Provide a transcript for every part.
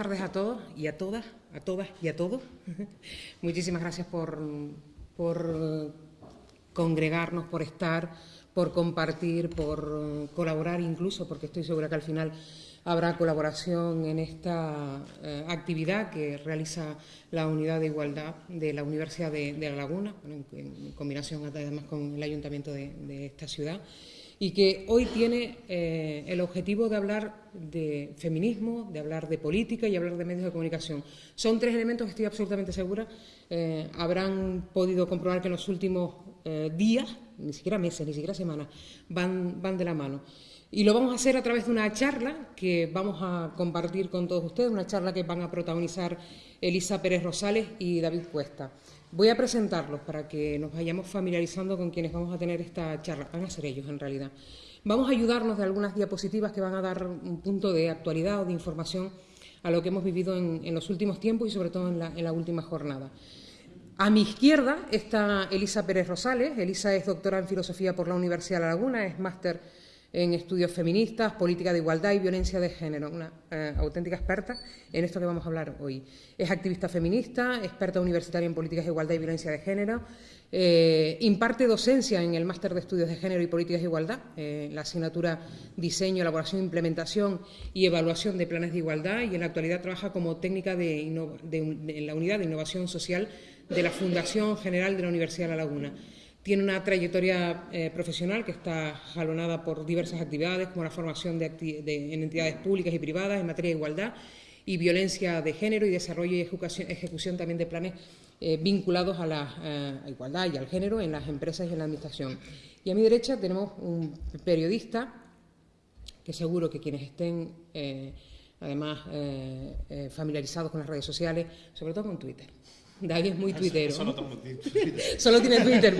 Tardes a todos y a todas, a todas y a todos. Muchísimas gracias por, por congregarnos, por estar, por compartir, por colaborar incluso, porque estoy segura que al final habrá colaboración en esta eh, actividad que realiza la Unidad de Igualdad de la Universidad de, La Laguna, en, combinación además con el Ayuntamiento de esta ciudad y que hoy tiene eh, el objetivo de hablar de feminismo, de hablar de política y hablar de medios de comunicación. Son tres elementos que estoy absolutamente segura eh, habrán podido comprobar que en los últimos eh, días, ni siquiera meses, ni siquiera semanas, van, van de la mano. Y lo vamos a hacer a través de una charla que vamos a compartir con todos ustedes, una charla que van a protagonizar Elisa Pérez Rosales y David Cuesta. Voy a presentarlos para que nos vayamos familiarizando con quienes vamos a tener esta charla. Van a ser ellos, en realidad. Vamos a ayudarnos de algunas diapositivas que van a dar un punto de actualidad o de información a lo que hemos vivido en, los últimos tiempos y, sobre todo, en la, en la última jornada. A mi izquierda está Elisa Pérez Rosales. Elisa es doctora en Filosofía por la Universidad de La Laguna, es máster en estudios feministas, política de igualdad y violencia de género, una eh, auténtica experta en esto que vamos a hablar hoy. Es activista feminista, experta universitaria en políticas de igualdad y violencia de género, eh, imparte docencia en el máster de estudios de género y políticas de igualdad, eh, la asignatura diseño, elaboración, implementación y evaluación de planes de igualdad y en la actualidad trabaja como técnica de, en la unidad de innovación social de la Fundación General de la Universidad de La Laguna. Tiene una trayectoria eh, profesional que está jalonada por diversas actividades, como la formación de en entidades públicas y privadas en materia de igualdad y violencia de género y desarrollo y ejecución, también de planes eh, vinculados a la eh, igualdad y al género en las empresas y en la Administración. Y a mi derecha tenemos un periodista que seguro que quienes estén, además, familiarizados con las redes sociales, sobre todo con Twitter, David es muy tuitero. Solo, tiene Twitter.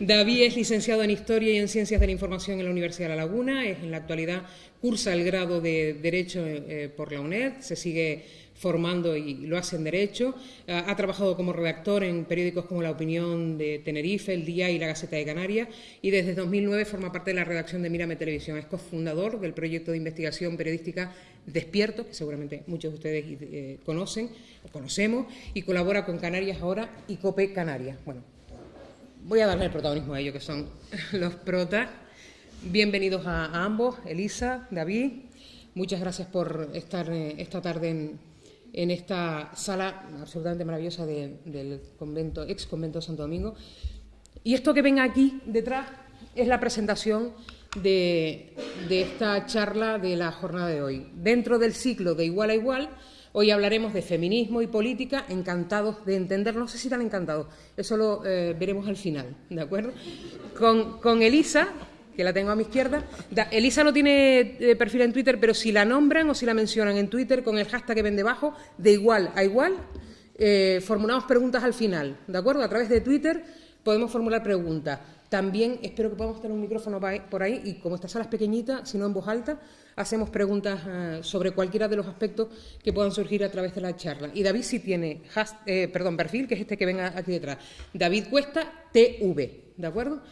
David es licenciado en Historia y en Ciencias de la Información en la Universidad de La Laguna. Es, en la actualidad cursa el grado de Derecho eh, por la UNED. Se sigue formando y lo hace en Derecho. ha trabajado como redactor en periódicos como La Opinión de Tenerife, El Día y La Gaceta de Canarias. Y desde 2009 forma parte de la redacción de Mírame Televisión. Es cofundador del proyecto de investigación periodística Despierto, que seguramente muchos de ustedes eh, conocen o conocemos, y colabora con Canarias Ahora y COPE Canarias. Bueno, voy a darle el protagonismo a ellos, que son los protas. Bienvenidos a, ambos, Elisa, David. Muchas gracias por estar eh, esta tarde en, esta sala absolutamente maravillosa del convento, ex convento Santo Domingo. Y esto que ven aquí detrás es la presentación de, esta charla de la jornada de hoy. Dentro del ciclo de igual a igual, hoy hablaremos de feminismo y política, encantados de entender, no sé si tan encantados, eso lo eh, veremos al final, ¿de acuerdo? Con, Elisa, que la tengo a mi izquierda. Elisa no tiene eh, perfil en Twitter, pero si la nombran o si la mencionan en Twitter con el hashtag que ven debajo, de igual a igual, eh, formulamos preguntas al final, ¿de acuerdo? A través de Twitter podemos formular preguntas. También espero que podamos tener un micrófono por ahí y como esta sala es pequeñita, si no en voz alta, hacemos preguntas eh, sobre cualquiera de los aspectos que puedan surgir a través de la charla. Y David sí tiene eh, perdón, perfil, que es este que ven aquí detrás. David Cuesta TV, ¿de acuerdo?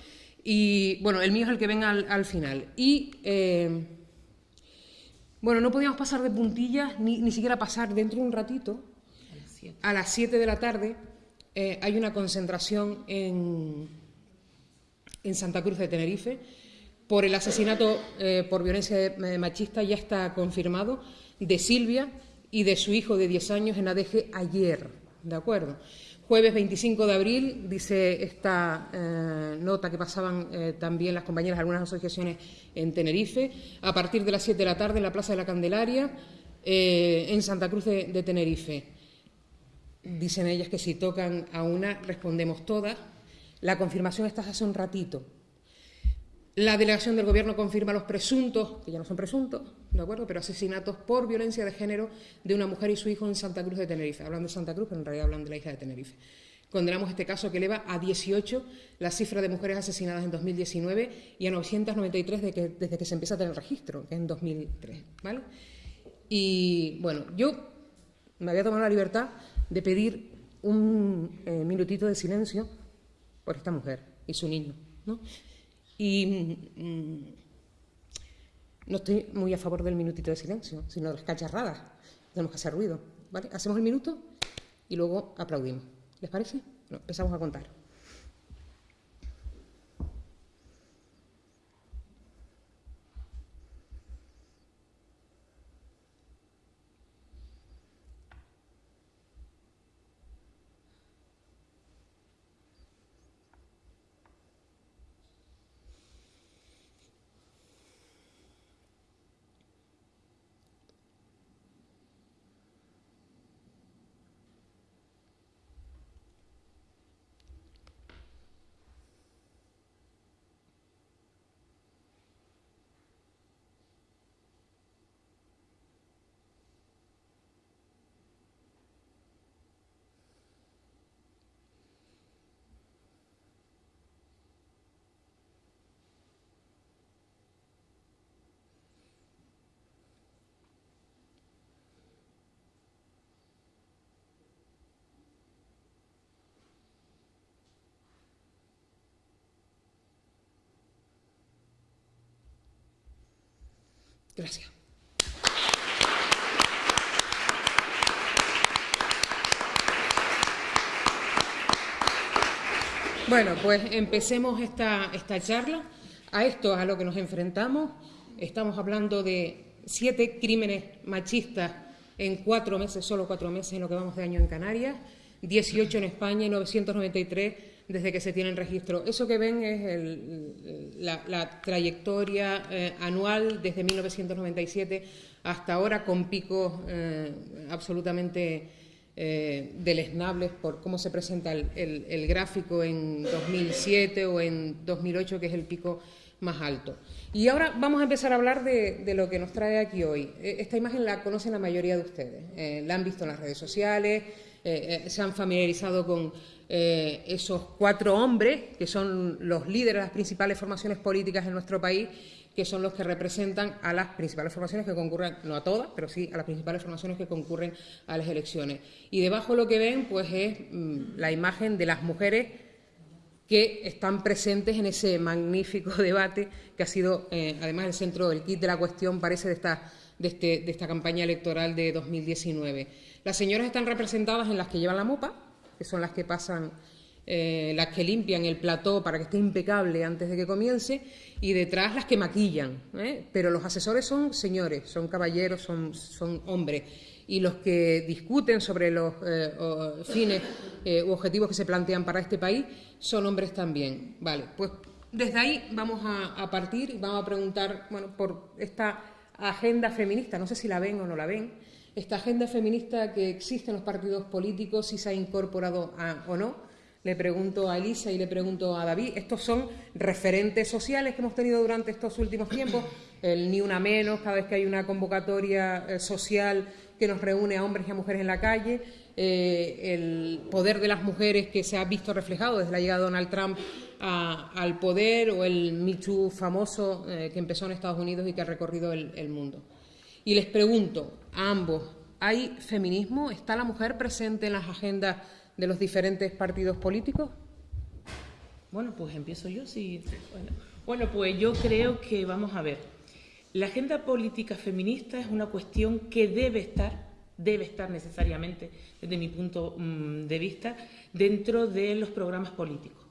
Y bueno, el mío es el que ven al, final. Y eh, bueno, no podíamos pasar de puntillas ni, ni siquiera pasar dentro de un ratito, a las 7 de la tarde, hay una concentración en en Santa Cruz de Tenerife por el asesinato eh, por violencia eh, machista, ya está confirmado, de Silvia y de su hijo de 10 años en ADG ayer, ¿de acuerdo? Jueves 25 de abril, dice esta eh, nota que pasaban también las compañeras de algunas asociaciones en Tenerife, a partir de las 7 de la tarde en la Plaza de la Candelaria, en Santa Cruz de Tenerife. Dicen ellas que si tocan a una, respondemos todas, la confirmación está hace un ratito. La delegación del Gobierno confirma los presuntos, que ya no son presuntos, ¿de acuerdo?, pero asesinatos por violencia de género de una mujer y su hijo en Santa Cruz de Tenerife. Hablan de Santa Cruz, pero en realidad hablan de la hija de Tenerife. Condenamos este caso que eleva a 18 la cifra de mujeres asesinadas en 2019 y a 993 desde que, se empieza a tener registro, que es en 2003. ¿vale? Y bueno, yo me había tomado la libertad de pedir un eh, minutito de silencio por esta mujer y su niño. ¿no? Y mm, no estoy muy a favor del minutito de silencio, sino de las cacharradas. Tenemos que hacer ruido. ¿vale? Hacemos el minuto y luego aplaudimos. ¿Les parece? empezamos a contar. Gracias. Bueno, pues empecemos esta, esta charla. A esto es a lo que nos enfrentamos. Estamos hablando de siete crímenes machistas en cuatro meses, solo cuatro meses en lo que vamos de año en Canarias, 18 en España y 993 desde que se tiene el registro. Eso que ven es la, trayectoria eh, anual desde 1997 hasta ahora, con picos eh, absolutamente eh, deleznables por cómo se presenta el, gráfico en 2007 o en 2008, que es el pico más alto. Y ahora vamos a empezar a hablar de, de, lo que nos trae aquí hoy. Esta imagen la conocen la mayoría de ustedes, la han visto en las redes sociales, se han familiarizado con eh, esos cuatro hombres, que son los líderes de las principales formaciones políticas en nuestro país, que son los que representan a las principales formaciones que concurren, no a todas, pero sí a las principales formaciones que concurren a las elecciones. Y debajo lo que ven, pues, es mm, la imagen de las mujeres que están presentes en ese magnífico debate que ha sido, eh, además, el centro del kit de la cuestión, parece, de esta, de, este, de esta campaña electoral de 2019. Las señoras están representadas en las que llevan la mopa, que son las que pasan, eh, las que limpian el plató para que esté impecable antes de que comience, y detrás las que maquillan. ¿eh? Pero los asesores son señores, son caballeros, son, son hombres. Y los que discuten sobre los eh, fines u objetivos que se plantean para este país son hombres también. Vale, pues desde ahí vamos a, a partir y vamos a preguntar, bueno, por esta agenda feminista, no sé si la ven o no la ven, esta agenda feminista que existe en los partidos políticos, si se ha incorporado o no. Le pregunto a Elisa y le pregunto a David. Estos son referentes sociales que hemos tenido durante estos últimos tiempos. El Ni Una Menos, cada vez que hay una convocatoria eh, social que nos reúne a hombres y a mujeres en la calle. Eh, el poder de las mujeres que se ha visto reflejado desde la llegada de Donald Trump al poder o el Me Too famoso eh, que empezó en Estados Unidos y que ha recorrido el mundo. Y les pregunto ambos, ¿hay feminismo? ¿Está la mujer presente en las agendas de los diferentes partidos políticos? Bueno, pues empiezo yo. Sí. Bueno, pues yo creo que, vamos a ver, la agenda política feminista es una cuestión que debe estar, debe estar necesariamente, desde mi punto mm, de vista, dentro de los programas políticos.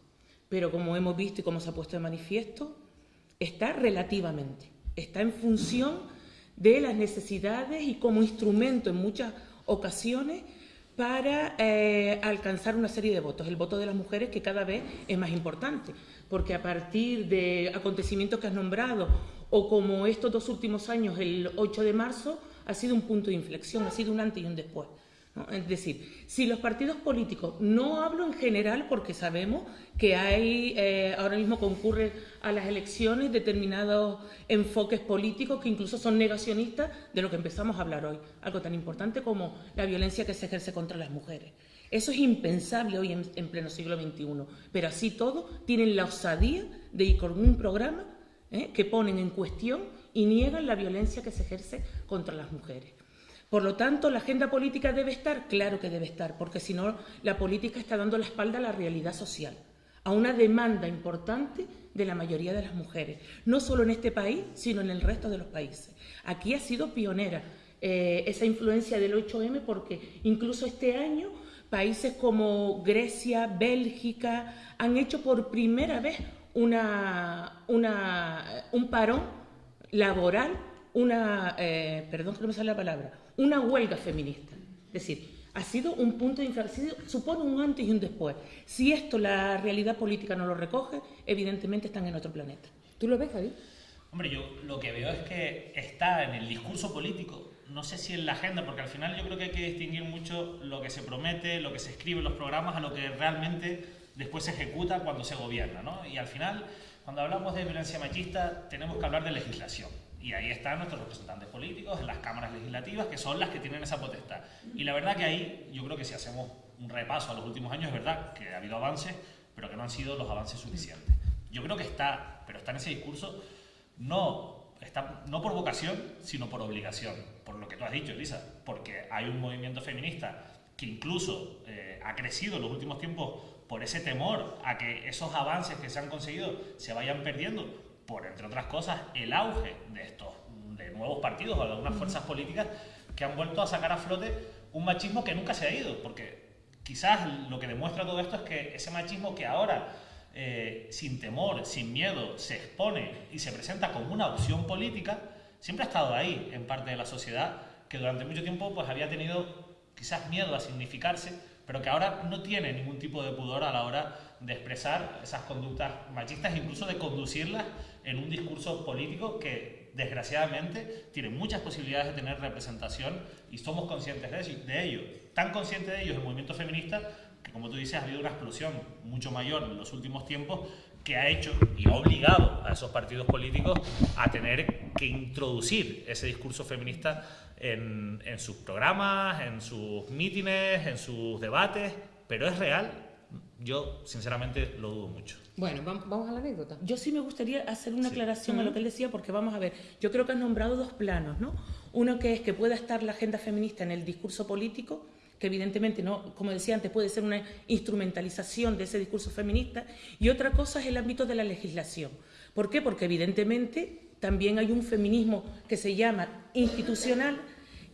Pero como hemos visto y como se ha puesto de manifiesto, está relativamente, está en función de las necesidades y como instrumento en muchas ocasiones para eh, alcanzar una serie de votos. El voto de las mujeres que cada vez es más importante, porque a partir de acontecimientos que has nombrado o como estos dos últimos años, el 8 de marzo, ha sido un punto de inflexión, ha sido un antes y un después. Es decir, si los partidos políticos, no hablo en general porque sabemos que hay, eh, ahora mismo concurren a las elecciones determinados enfoques políticos que incluso son negacionistas de lo que empezamos a hablar hoy, algo tan importante como la violencia que se ejerce contra las mujeres. Eso es impensable hoy en, pleno siglo XXI, pero así todo tienen la osadía de ir con un programa ¿eh? que ponen en cuestión y niegan la violencia que se ejerce contra las mujeres. Por lo tanto, ¿la agenda política debe estar? Claro que debe estar, porque si no, la política está dando la espalda a la realidad social, a una demanda importante de la mayoría de las mujeres, no solo en este país, sino en el resto de los países. Aquí ha sido pionera eh, esa influencia del 8M porque incluso este año países como Grecia, Bélgica, han hecho por primera vez una, un parón laboral, una, eh, perdón que no me sale la palabra, una huelga feminista. Es decir, ha sido un punto de inflexión, supone un antes y un después. Si esto la realidad política no lo recoge, evidentemente están en otro planeta. ¿Tú lo ves, Javi? Hombre, yo lo que veo es que está en el discurso político, no sé si en la agenda, porque al final yo creo que hay que distinguir mucho lo que se promete, lo que se escribe en los programas, a lo que realmente después se ejecuta cuando se gobierna. ¿no? Y al final, cuando hablamos de violencia machista, tenemos que hablar de legislación. Y ahí están nuestros representantes políticos en las cámaras legislativas, que son las que tienen esa potestad. Y la verdad que ahí, yo creo que si hacemos un repaso a los últimos años, es verdad que ha habido avances, pero que no han sido los avances suficientes. Yo creo que está, pero está en ese discurso, no, está, no por vocación, sino por obligación. Por lo que tú has dicho, Elisa, porque hay un movimiento feminista que incluso eh, ha crecido en los últimos tiempos por ese temor a que esos avances que se han conseguido se vayan perdiendo por, entre otras cosas, el auge de estos de nuevos partidos o de algunas fuerzas políticas que han vuelto a sacar a flote un machismo que nunca se ha ido, porque quizás lo que demuestra todo esto es que ese machismo que ahora, eh, sin temor, sin miedo, se expone y se presenta como una opción política, siempre ha estado ahí en parte de la sociedad, que durante mucho tiempo pues, había tenido quizás miedo a significarse, pero que ahora no tiene ningún tipo de pudor a la hora de expresar esas conductas machistas, incluso de conducirlas en un discurso político que desgraciadamente tiene muchas posibilidades de tener representación y somos conscientes de ello. Tan conscientes de ello el movimiento feminista que, como tú dices, ha habido una explosión mucho mayor en los últimos tiempos que ha hecho y ha obligado a esos partidos políticos a tener que introducir ese discurso feminista en, en sus programas, en sus mítines, en sus debates, pero es real yo, sinceramente, lo dudo mucho. Bueno, vamos a la anécdota. Yo sí me gustaría hacer una aclaración a lo que él decía, porque vamos a ver, yo creo que han nombrado dos planos, ¿no? Uno que es que pueda estar la agenda feminista en el discurso político, que evidentemente, no, como decía antes, puede ser una instrumentalización de ese discurso feminista, y otra cosa es el ámbito de la legislación. ¿Por qué? Porque evidentemente también hay un feminismo que se llama institucional,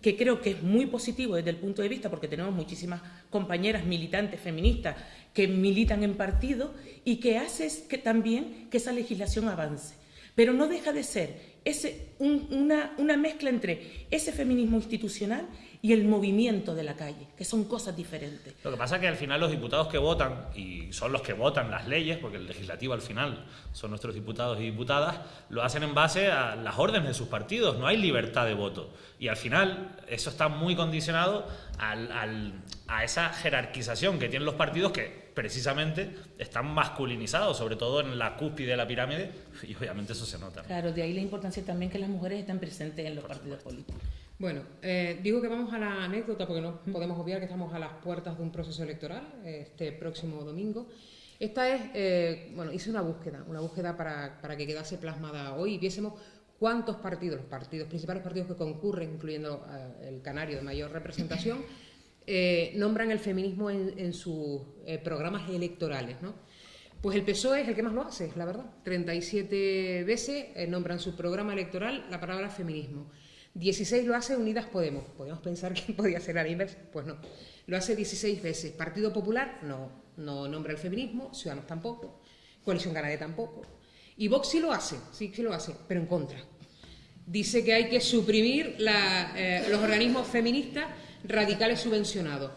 que creo que es muy positivo desde el punto de vista, porque tenemos muchísimas compañeras militantes feministas que militan en partido y que hace que también que esa legislación avance. Pero no deja de ser ese, una, una mezcla entre ese feminismo institucional y el movimiento de la calle, que son cosas diferentes. Lo que pasa es que al final los diputados que votan, y son los que votan las leyes, porque el legislativo al final son nuestros diputados y diputadas, lo hacen en base a las órdenes de sus partidos, no hay libertad de voto. Y al final eso está muy condicionado a esa jerarquización que tienen los partidos que precisamente están masculinizados, sobre todo en la cúspide de la pirámide, y obviamente eso se nota. Claro, de ahí la importancia también que las mujeres estén presentes en los partidos políticos. Bueno, eh, digo que vamos a la anécdota porque no podemos obviar que estamos a las puertas de un proceso electoral este próximo domingo. Esta es, eh, bueno, hice una búsqueda, una búsqueda para, para, que quedase plasmada hoy y viésemos cuántos partidos, los partidos, principales partidos que concurren, incluyendo eh, el Canario de mayor representación, nombran el feminismo en, en sus programas electorales, ¿no? Pues el PSOE es el que más lo hace, la verdad. 37 veces nombran su programa electoral la palabra feminismo. 16 lo hace Unidas Podemos. Podemos pensar que podía ser a la. Pues no. Lo hace 16 veces. Partido Popular, no. No nombra el feminismo. Ciudadanos tampoco. Coalición Canaria tampoco. Y Vox sí lo hace, sí, sí lo hace, pero en contra. Dice que hay que suprimir eh, los organismos feministas radicales subvencionados.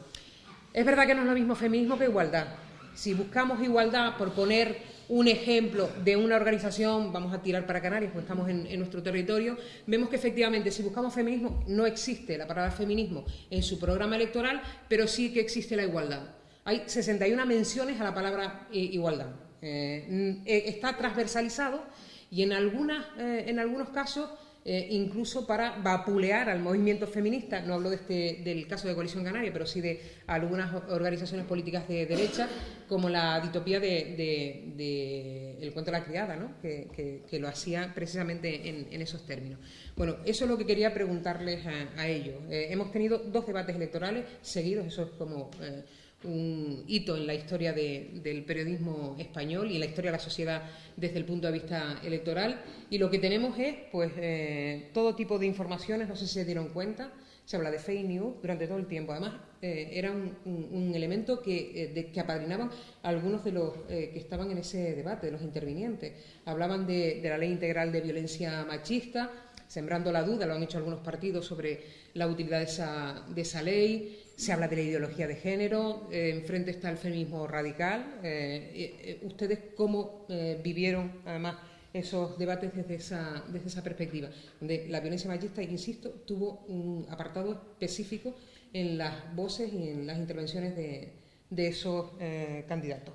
Es verdad que no es lo mismo feminismo que igualdad. Si buscamos igualdad por poner un ejemplo de una organización, vamos a tirar para Canarias, porque estamos en, nuestro territorio, vemos que efectivamente si buscamos feminismo, no existe la palabra feminismo en su programa electoral, pero sí que existe la igualdad. Hay 61 menciones a la palabra eh, igualdad. Eh, eh, está transversalizado y en, algunas, en algunos casos eh, incluso para vapulear al movimiento feminista, no hablo de este, del caso de Coalición Canaria, pero sí de algunas organizaciones políticas de derecha, como la ditopía de, El cuento de la criada, ¿no? que, lo hacía precisamente en, esos términos. Bueno, eso es lo que quería preguntarles a, ellos. Eh, hemos tenido dos debates electorales seguidos, eso es como... Eh, un hito en la historia del periodismo español y en la historia de la sociedad desde el punto de vista electoral. Y lo que tenemos es, pues, eh, todo tipo de informaciones, no sé si se dieron cuenta, se habla de fake news durante todo el tiempo. Además, eh, era un, elemento que, eh, que apadrinaban algunos de los que estaban en ese debate, de los intervinientes. Hablaban de, de la ley integral de violencia machista, sembrando la duda, lo han hecho algunos partidos sobre la utilidad de esa, de esa ley se habla de la ideología de género, eh, enfrente está el feminismo radical. Eh, eh, ¿Ustedes cómo vivieron, además, esos debates desde esa, desde esa perspectiva? Donde la violencia machista, insisto, tuvo un apartado específico en las voces y en las intervenciones de, de esos candidatos.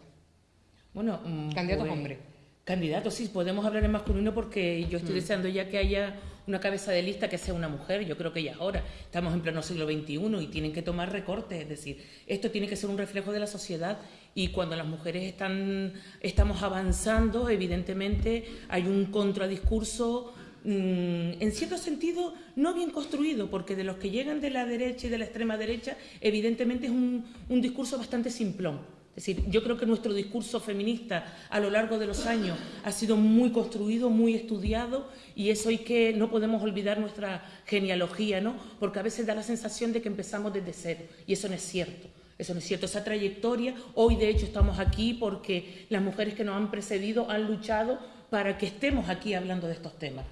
Bueno, mm, candidatos pues, hombres. Candidatos, sí, podemos hablar en masculino porque yo estoy mm. deseando ya que haya una cabeza de lista que sea una mujer, yo creo que ya es hora. Estamos en pleno siglo XXI y tienen que tomar recortes, es decir, esto tiene que ser un reflejo de la sociedad y cuando las mujeres están, estamos avanzando, evidentemente hay un contradiscurso mm, en cierto sentido no bien construido, porque de los que llegan de la derecha y de la extrema derecha, evidentemente es un, un discurso bastante simplón. Es decir, yo creo que nuestro discurso feminista a lo largo de los años ha sido muy construido, muy estudiado y eso hay que, no podemos olvidar nuestra genealogía, ¿no? Porque a veces da la sensación de que empezamos desde cero y eso no es cierto. Eso no es cierto, esa trayectoria, hoy de hecho estamos aquí porque las mujeres que nos han precedido han luchado para que estemos aquí hablando de estos temas.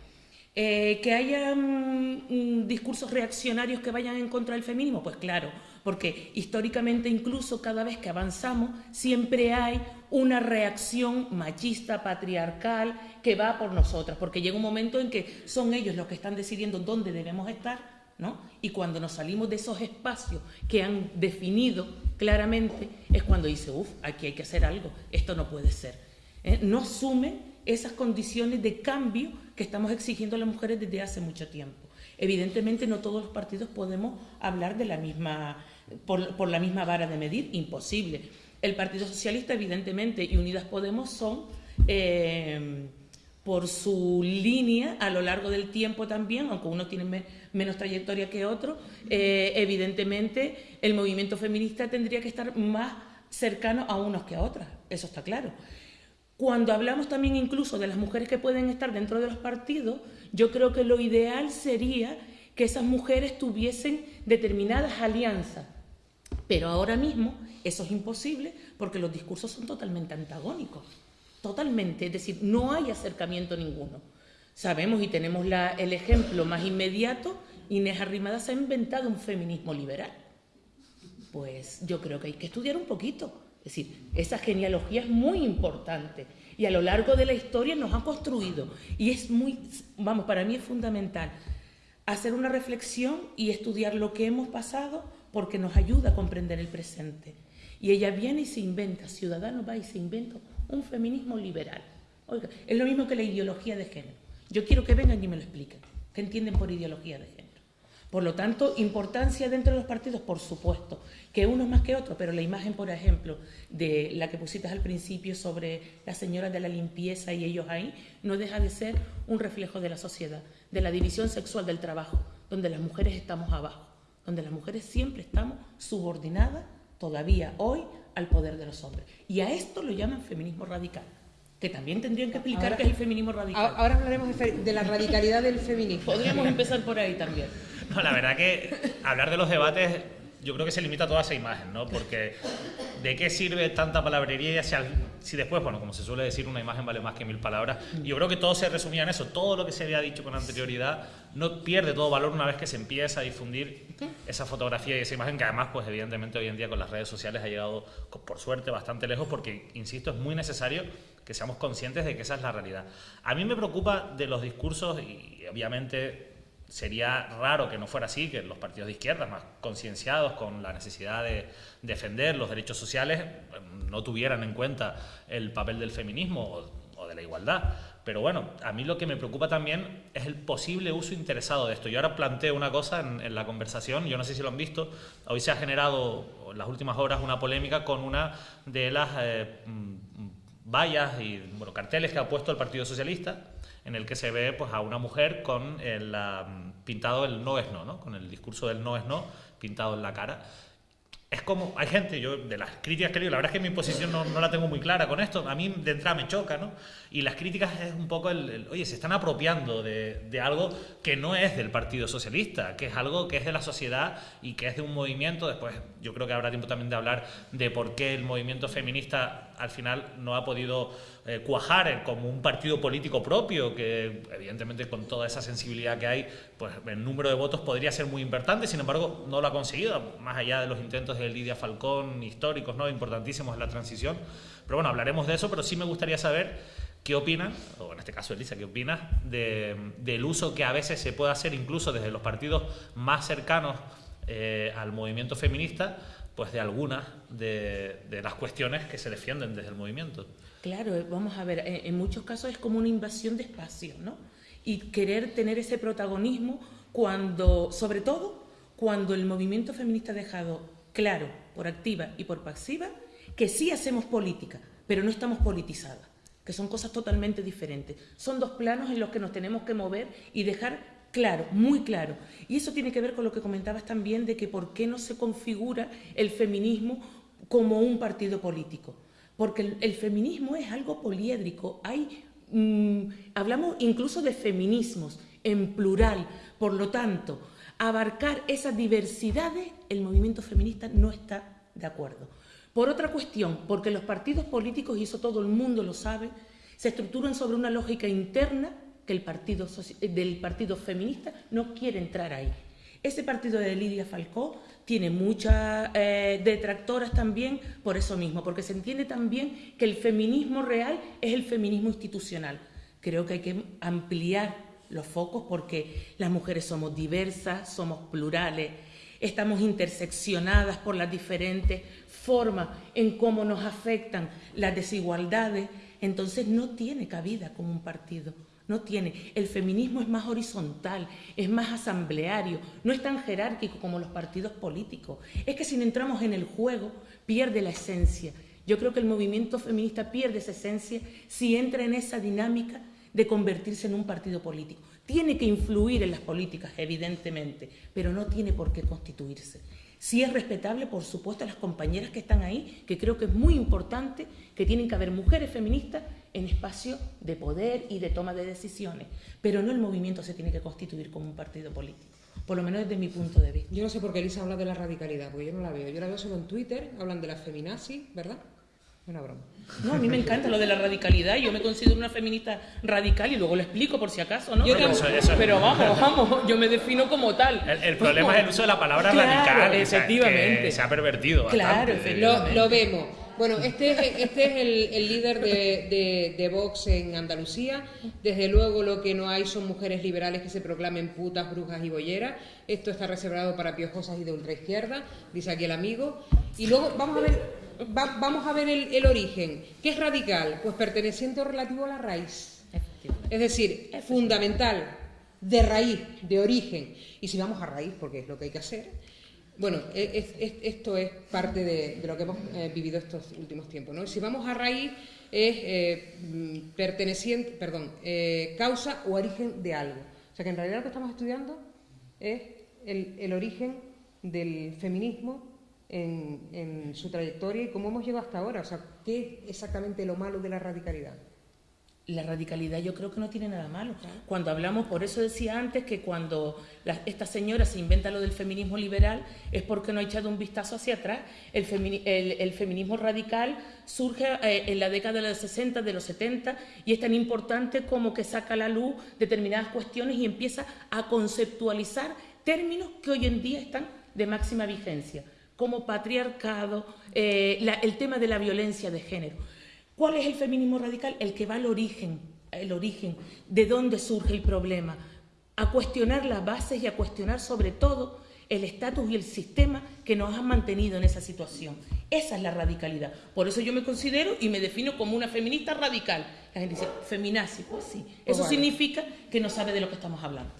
Eh, que haya mm, mm, discursos reaccionarios que vayan en contra del feminismo, pues claro, porque históricamente incluso cada vez que avanzamos siempre hay una reacción machista, patriarcal, que va por nosotras, porque llega un momento en que son ellos los que están decidiendo dónde debemos estar, ¿no? Y cuando nos salimos de esos espacios que han definido claramente, es cuando dice, uff, aquí hay que hacer algo, esto no puede ser. ¿eh? No asumen esas condiciones de cambio que estamos exigiendo a las mujeres desde hace mucho tiempo. Evidentemente no todos los partidos podemos hablar de la misma por, la misma vara de medir, imposible. El Partido Socialista, evidentemente, y Unidas Podemos son, eh, por su línea a lo largo del tiempo también, aunque uno tiene menos trayectoria que otro, eh, evidentemente el movimiento feminista tendría que estar más cercano a unos que a otras, eso está claro. Cuando hablamos también incluso de las mujeres que pueden estar dentro de los partidos, yo creo que lo ideal sería que esas mujeres tuviesen determinadas alianzas pero ahora mismo eso es imposible porque los discursos son totalmente antagónicos. Totalmente. Es decir, no hay acercamiento ninguno. Sabemos y tenemos el ejemplo más inmediato, Inés Arrimadas ha inventado un feminismo liberal. Pues yo creo que hay que estudiar un poquito. Es decir, esa genealogía es muy importante y a lo largo de la historia nos ha construido. Y es muy, vamos, para mí es fundamental hacer una reflexión y estudiar lo que hemos pasado porque nos ayuda a comprender el presente. Y ella viene y se inventa, Ciudadano va y se inventa un feminismo liberal. Oiga, es lo mismo que la ideología de género. Yo quiero que vengan y me lo expliquen. ¿Qué entienden por ideología de género? Por lo tanto, importancia dentro de los partidos, por supuesto, que uno más que otro, pero la imagen, por ejemplo, de la que pusiste al principio sobre las señoras de la limpieza y ellos ahí, no deja de ser un reflejo de la sociedad, de la división sexual del trabajo, donde las mujeres estamos abajo donde las mujeres siempre estamos subordinadas todavía hoy al poder de los hombres. Y a esto lo llaman feminismo radical, que también tendrían que explicar qué es el feminismo radical. Ahora hablaremos de la radicalidad del feminismo. Podríamos empezar por ahí también. No, la verdad que hablar de los debates yo creo que se limita a toda esa imagen, ¿no? Porque ¿de qué sirve tanta palabrería si, si, después, bueno, como se suele decir, una imagen vale más que mil palabras? Yo creo que todo se resumía en eso. Todo lo que se había dicho con anterioridad no pierde todo valor una vez que se empieza a difundir esa fotografía y esa imagen que además, pues evidentemente hoy en día con las redes sociales ha llegado, por suerte, bastante lejos porque, insisto, es muy necesario que seamos conscientes de que esa es la realidad. A mí me preocupa de los discursos y obviamente sería raro que no fuera así, que los partidos de izquierda, más concienciados con la necesidad de defender los derechos sociales, no tuvieran en cuenta el papel del feminismo o, de la igualdad. Pero bueno, a mí lo que me preocupa también es el posible uso interesado de esto. Yo ahora planteo una cosa en, la conversación, yo no sé si lo han visto, hoy se ha generado en las últimas horas una polémica con una de las eh, mm, vallas y bueno, carteles que ha puesto el Partido Socialista, en el que se ve pues, a una mujer con el, pintado el no es no, ¿no? con el discurso del no es no pintado en la cara. es como, hay gente, yo de las críticas que leo, la verdad es que mi posición no, no, la tengo muy clara con esto, a mí de entrada me choca, ¿no? Y las críticas es un poco el, oye, se están apropiando de, de, algo que no es del Partido Socialista, que es algo que es de la sociedad y que es de un movimiento, después yo creo que habrá tiempo también de hablar de por qué el movimiento feminista al final no ha podido eh, cuajar como un partido político propio, que evidentemente con toda esa sensibilidad que hay, pues el número de votos podría ser muy importante, sin embargo no lo ha conseguido, más allá de los intentos de Lidia Falcón, históricos, ¿no? importantísimos en la transición. Pero bueno, hablaremos de eso, pero sí me gustaría saber qué opinas, o en este caso Elisa, qué opinas de, del uso que a veces se puede hacer incluso desde los partidos más cercanos eh, al movimiento feminista, pues de algunas de, las cuestiones que se defienden desde el movimiento. Claro, eh, vamos a ver, eh, en muchos casos es como una invasión de espacio, ¿no? Y querer tener ese protagonismo cuando, sobre todo, cuando el movimiento feminista ha dejado claro, por activa y por pasiva, que sí hacemos política, pero no estamos politizadas, que son cosas totalmente diferentes. Son dos planos en los que nos tenemos que mover y dejar claro, muy claro. Y eso tiene que ver con lo que comentabas también de que por qué no se configura el feminismo como un partido político porque el, feminismo es algo poliédrico. Hay, mm, hablamos incluso de feminismos en plural, por lo tanto, abarcar esas diversidades, el movimiento feminista no está de acuerdo. Por otra cuestión, porque los partidos políticos, y eso todo el mundo lo sabe, se estructuran sobre una lógica interna que el partido, del partido feminista no quiere entrar ahí. Ese partido de Lidia Falcó tiene muchas eh, detractoras también por eso mismo, porque se entiende también que el feminismo real es el feminismo institucional. Creo que hay que ampliar los focos porque las mujeres somos diversas, somos plurales, estamos interseccionadas por las diferentes formas en cómo nos afectan las desigualdades, entonces no tiene cabida como un partido. No tiene. El feminismo es más horizontal, es más asambleario, no es tan jerárquico como los partidos políticos. Es que si no entramos en el juego, pierde la esencia. Yo creo que el movimiento feminista pierde esa esencia si entra en esa dinámica de convertirse en un partido político. Tiene que influir en las políticas, evidentemente, pero no tiene por qué constituirse. Sí es respetable, por supuesto, a las compañeras que están ahí, que creo que es muy importante que tienen que haber mujeres feministas en espacio de poder y de toma de decisiones, pero no el movimiento se tiene que constituir como un partido político, por lo menos desde mi punto de vista. Yo no sé por qué Elisa habla de la radicalidad, porque yo no la veo. Yo la veo solo en Twitter, hablan de la feminazi, ¿verdad? Una broma. No, a mí me encanta lo de la radicalidad. Yo me considero una feminista radical y luego lo explico por si acaso, ¿no? pero, vamos, vamos, yo me defino como tal. El, problema es el uso de la palabra radical. Efectivamente. se ha pervertido. Claro, Lo, lo vemos. Bueno, este es, este es el, líder de, de, Vox en Andalucía. Desde luego lo que no hay son mujeres liberales que se proclamen putas, brujas y bolleras. Esto está reservado para piojosas y de ultraizquierda, dice aquí el amigo. Y luego vamos a ver, vamos a ver el, origen. ¿Qué es radical? Pues perteneciente o relativo a la raíz. Es decir, fundamental, de raíz, de origen. Y si vamos a raíz, porque es lo que hay que hacer, bueno, e, esto es parte de, lo que hemos eh, vivido estos últimos tiempos. ¿no? Si vamos a raíz, es eh, mm, perteneciente, perdón, eh, causa o origen de algo. O sea que en realidad lo que estamos estudiando es el, origen del feminismo en, en, su trayectoria y cómo hemos llegado hasta ahora. O sea, ¿qué es exactamente lo malo de la radicalidad? La radicalidad yo creo que no tiene nada malo. Cuando hablamos, por eso decía antes que cuando esta señora se inventa lo del feminismo liberal es porque no ha echado un vistazo hacia atrás. El, feminismo radical surge eh, en la década de los 60, de los 70 y es tan importante como que saca a la luz determinadas cuestiones y empieza a conceptualizar términos que hoy en día están de máxima vigencia, como patriarcado, eh, el tema de la violencia de género. ¿Cuál es el feminismo radical? El que va al origen, el origen, de dónde surge el problema, a cuestionar las bases y a cuestionar sobre todo el estatus y el sistema que nos han mantenido en esa situación. Esa es la radicalidad. Por eso yo me considero y me defino como una feminista radical. La gente dice, feminazi, pues sí. Eso significa que no sabe de lo que estamos hablando.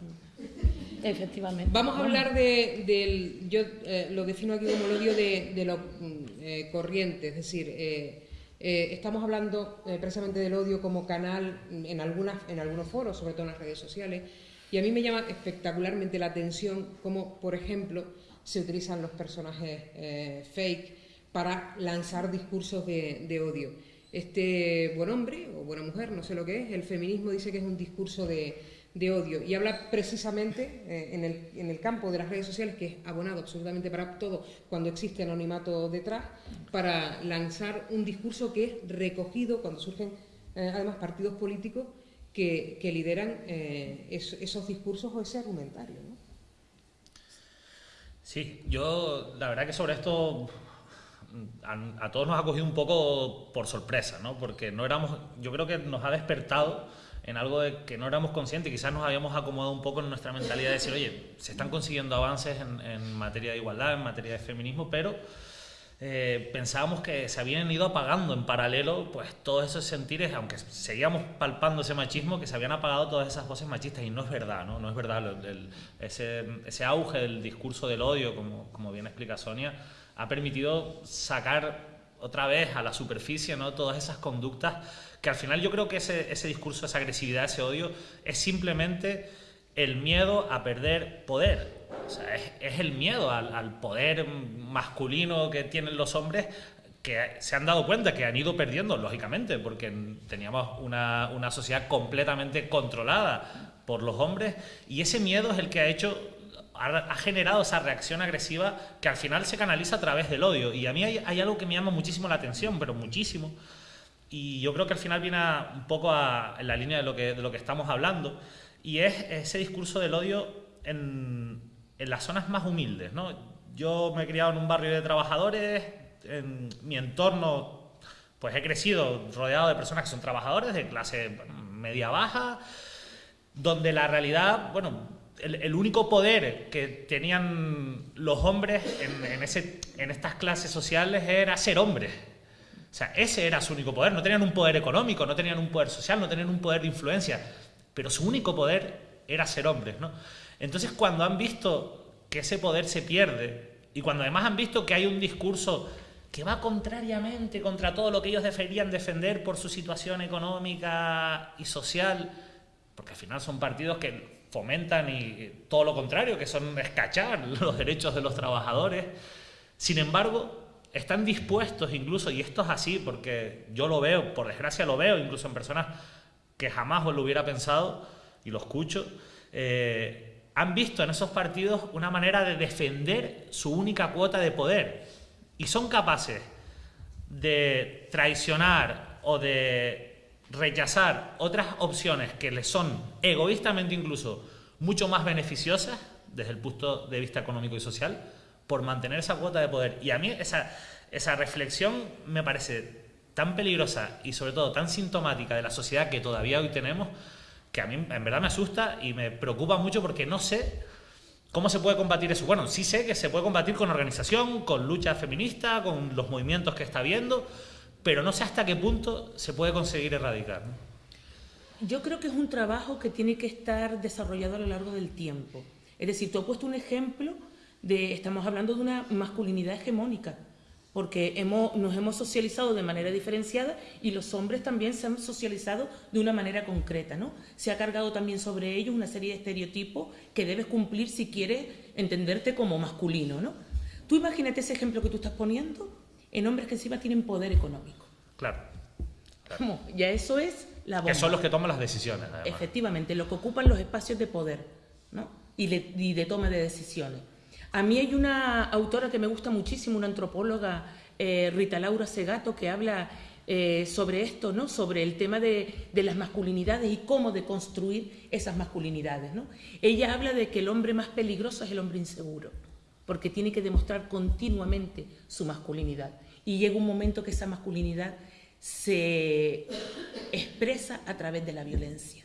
Efectivamente. Vamos a hablar del, yo eh, lo defino aquí como el odio de, lo mm, eh, corriente, es decir, eh, eh, estamos hablando eh, precisamente del odio como canal en, algunos foros, sobre todo en las redes sociales, y a mí me llama espectacularmente la atención como, por ejemplo, se utilizan los personajes eh, fake para lanzar discursos de, odio. Este buen hombre o buena mujer, no sé lo que es, el feminismo dice que es un discurso de, odio y habla precisamente eh, en, el, en, el, campo de las redes sociales, que es abonado absolutamente para todo cuando existe anonimato detrás, para lanzar un discurso que es recogido cuando surgen eh, además partidos políticos que, lideran eh, esos discursos o ese argumentario. Sí, yo la verdad que sobre esto a, todos nos ha cogido un poco por sorpresa, ¿no? Porque no éramos, yo creo que nos ha despertado en algo de que no éramos conscientes, quizás nos habíamos acomodado un poco en nuestra mentalidad de decir, oye, se están consiguiendo avances en, materia de igualdad, en materia de feminismo, pero eh, pensábamos que se habían ido apagando en paralelo pues todos esos sentires, aunque seguíamos palpando ese machismo, que se habían apagado todas esas voces machistas y no es verdad, no, no es verdad. ese, ese, auge del discurso del odio, como, como bien explica Sonia, ha permitido sacar otra vez a la superficie ¿no? todas esas conductas que al final yo creo que ese, ese discurso, esa agresividad, ese odio es simplemente el miedo a perder poder o sea, es, el miedo al, poder masculino que tienen los hombres que se han dado cuenta que han ido perdiendo, lógicamente, porque teníamos una, una sociedad completamente controlada por los hombres y ese miedo es el que ha hecho ha, generado esa reacción agresiva que al final se canaliza a través del odio. Y a mí hay, hay, algo que me llama muchísimo la atención, pero muchísimo. Y yo creo que al final viene un poco a, en la línea de lo, que, de lo que estamos hablando. Y es ese discurso del odio en, en las zonas más humildes. ¿no? Yo me he criado en un barrio de trabajadores, en mi entorno pues he crecido rodeado de personas que son trabajadores de clase media-baja, donde la realidad, bueno, el, único poder que tenían los hombres en, ese, en estas clases sociales era ser hombres. O sea, ese era su único poder. No tenían un poder económico, no tenían un poder social, no tenían un poder de influencia, pero su único poder era ser hombres, ¿no? Entonces, cuando han visto que ese poder se pierde y cuando además han visto que hay un discurso que va contrariamente contra todo lo que ellos deberían defender por su situación económica y social, porque al final son partidos que fomentan y todo lo contrario, que son escachar los derechos de los trabajadores. Sin embargo, están dispuestos incluso, y esto es así porque yo lo veo, por desgracia lo veo, incluso en personas que jamás lo hubiera pensado y lo escucho, eh, han visto en esos partidos una manera de defender su única cuota de poder y son capaces de traicionar o de rechazar otras opciones que les son egoístamente incluso mucho más beneficiosas desde el punto de vista económico y social por mantener esa cuota de poder. Y a mí esa, esa reflexión me parece tan peligrosa y sobre todo tan sintomática de la sociedad que todavía hoy tenemos que a mí en verdad me asusta y me preocupa mucho porque no sé cómo se puede combatir eso. Bueno, sí sé que se puede combatir con organización, con lucha feminista, con los movimientos que está habiendo, pero no sé hasta qué punto se puede conseguir erradicar. Yo creo que es un trabajo que tiene que estar desarrollado a lo largo del tiempo. Es decir, tú has puesto un ejemplo de, estamos hablando de una masculinidad hegemónica porque hemos, nos hemos socializado de manera diferenciada y los hombres también se han socializado de una manera concreta, ¿no? Se ha cargado también sobre ellos una serie de estereotipos que debes cumplir si quieres entenderte como masculino, ¿no? Tú imagínate ese ejemplo que tú estás poniendo en hombres que encima tienen poder económico. Claro. ¿Cómo? Ya eso es la bomba. Que son los que toman las decisiones. Efectivamente, los que ocupan los espacios de poder, ¿no? Y y de toma de decisiones. A mí hay una autora que me gusta muchísimo, una antropóloga, eh, Rita Laura Segato, que habla eh, sobre esto, ¿no? sobre el tema de, las masculinidades y cómo deconstruir esas masculinidades. ¿no? Ella habla de que el hombre más peligroso es el hombre inseguro, porque tiene que demostrar continuamente su masculinidad. Y llega un momento que esa masculinidad se expresa a través de la violencia.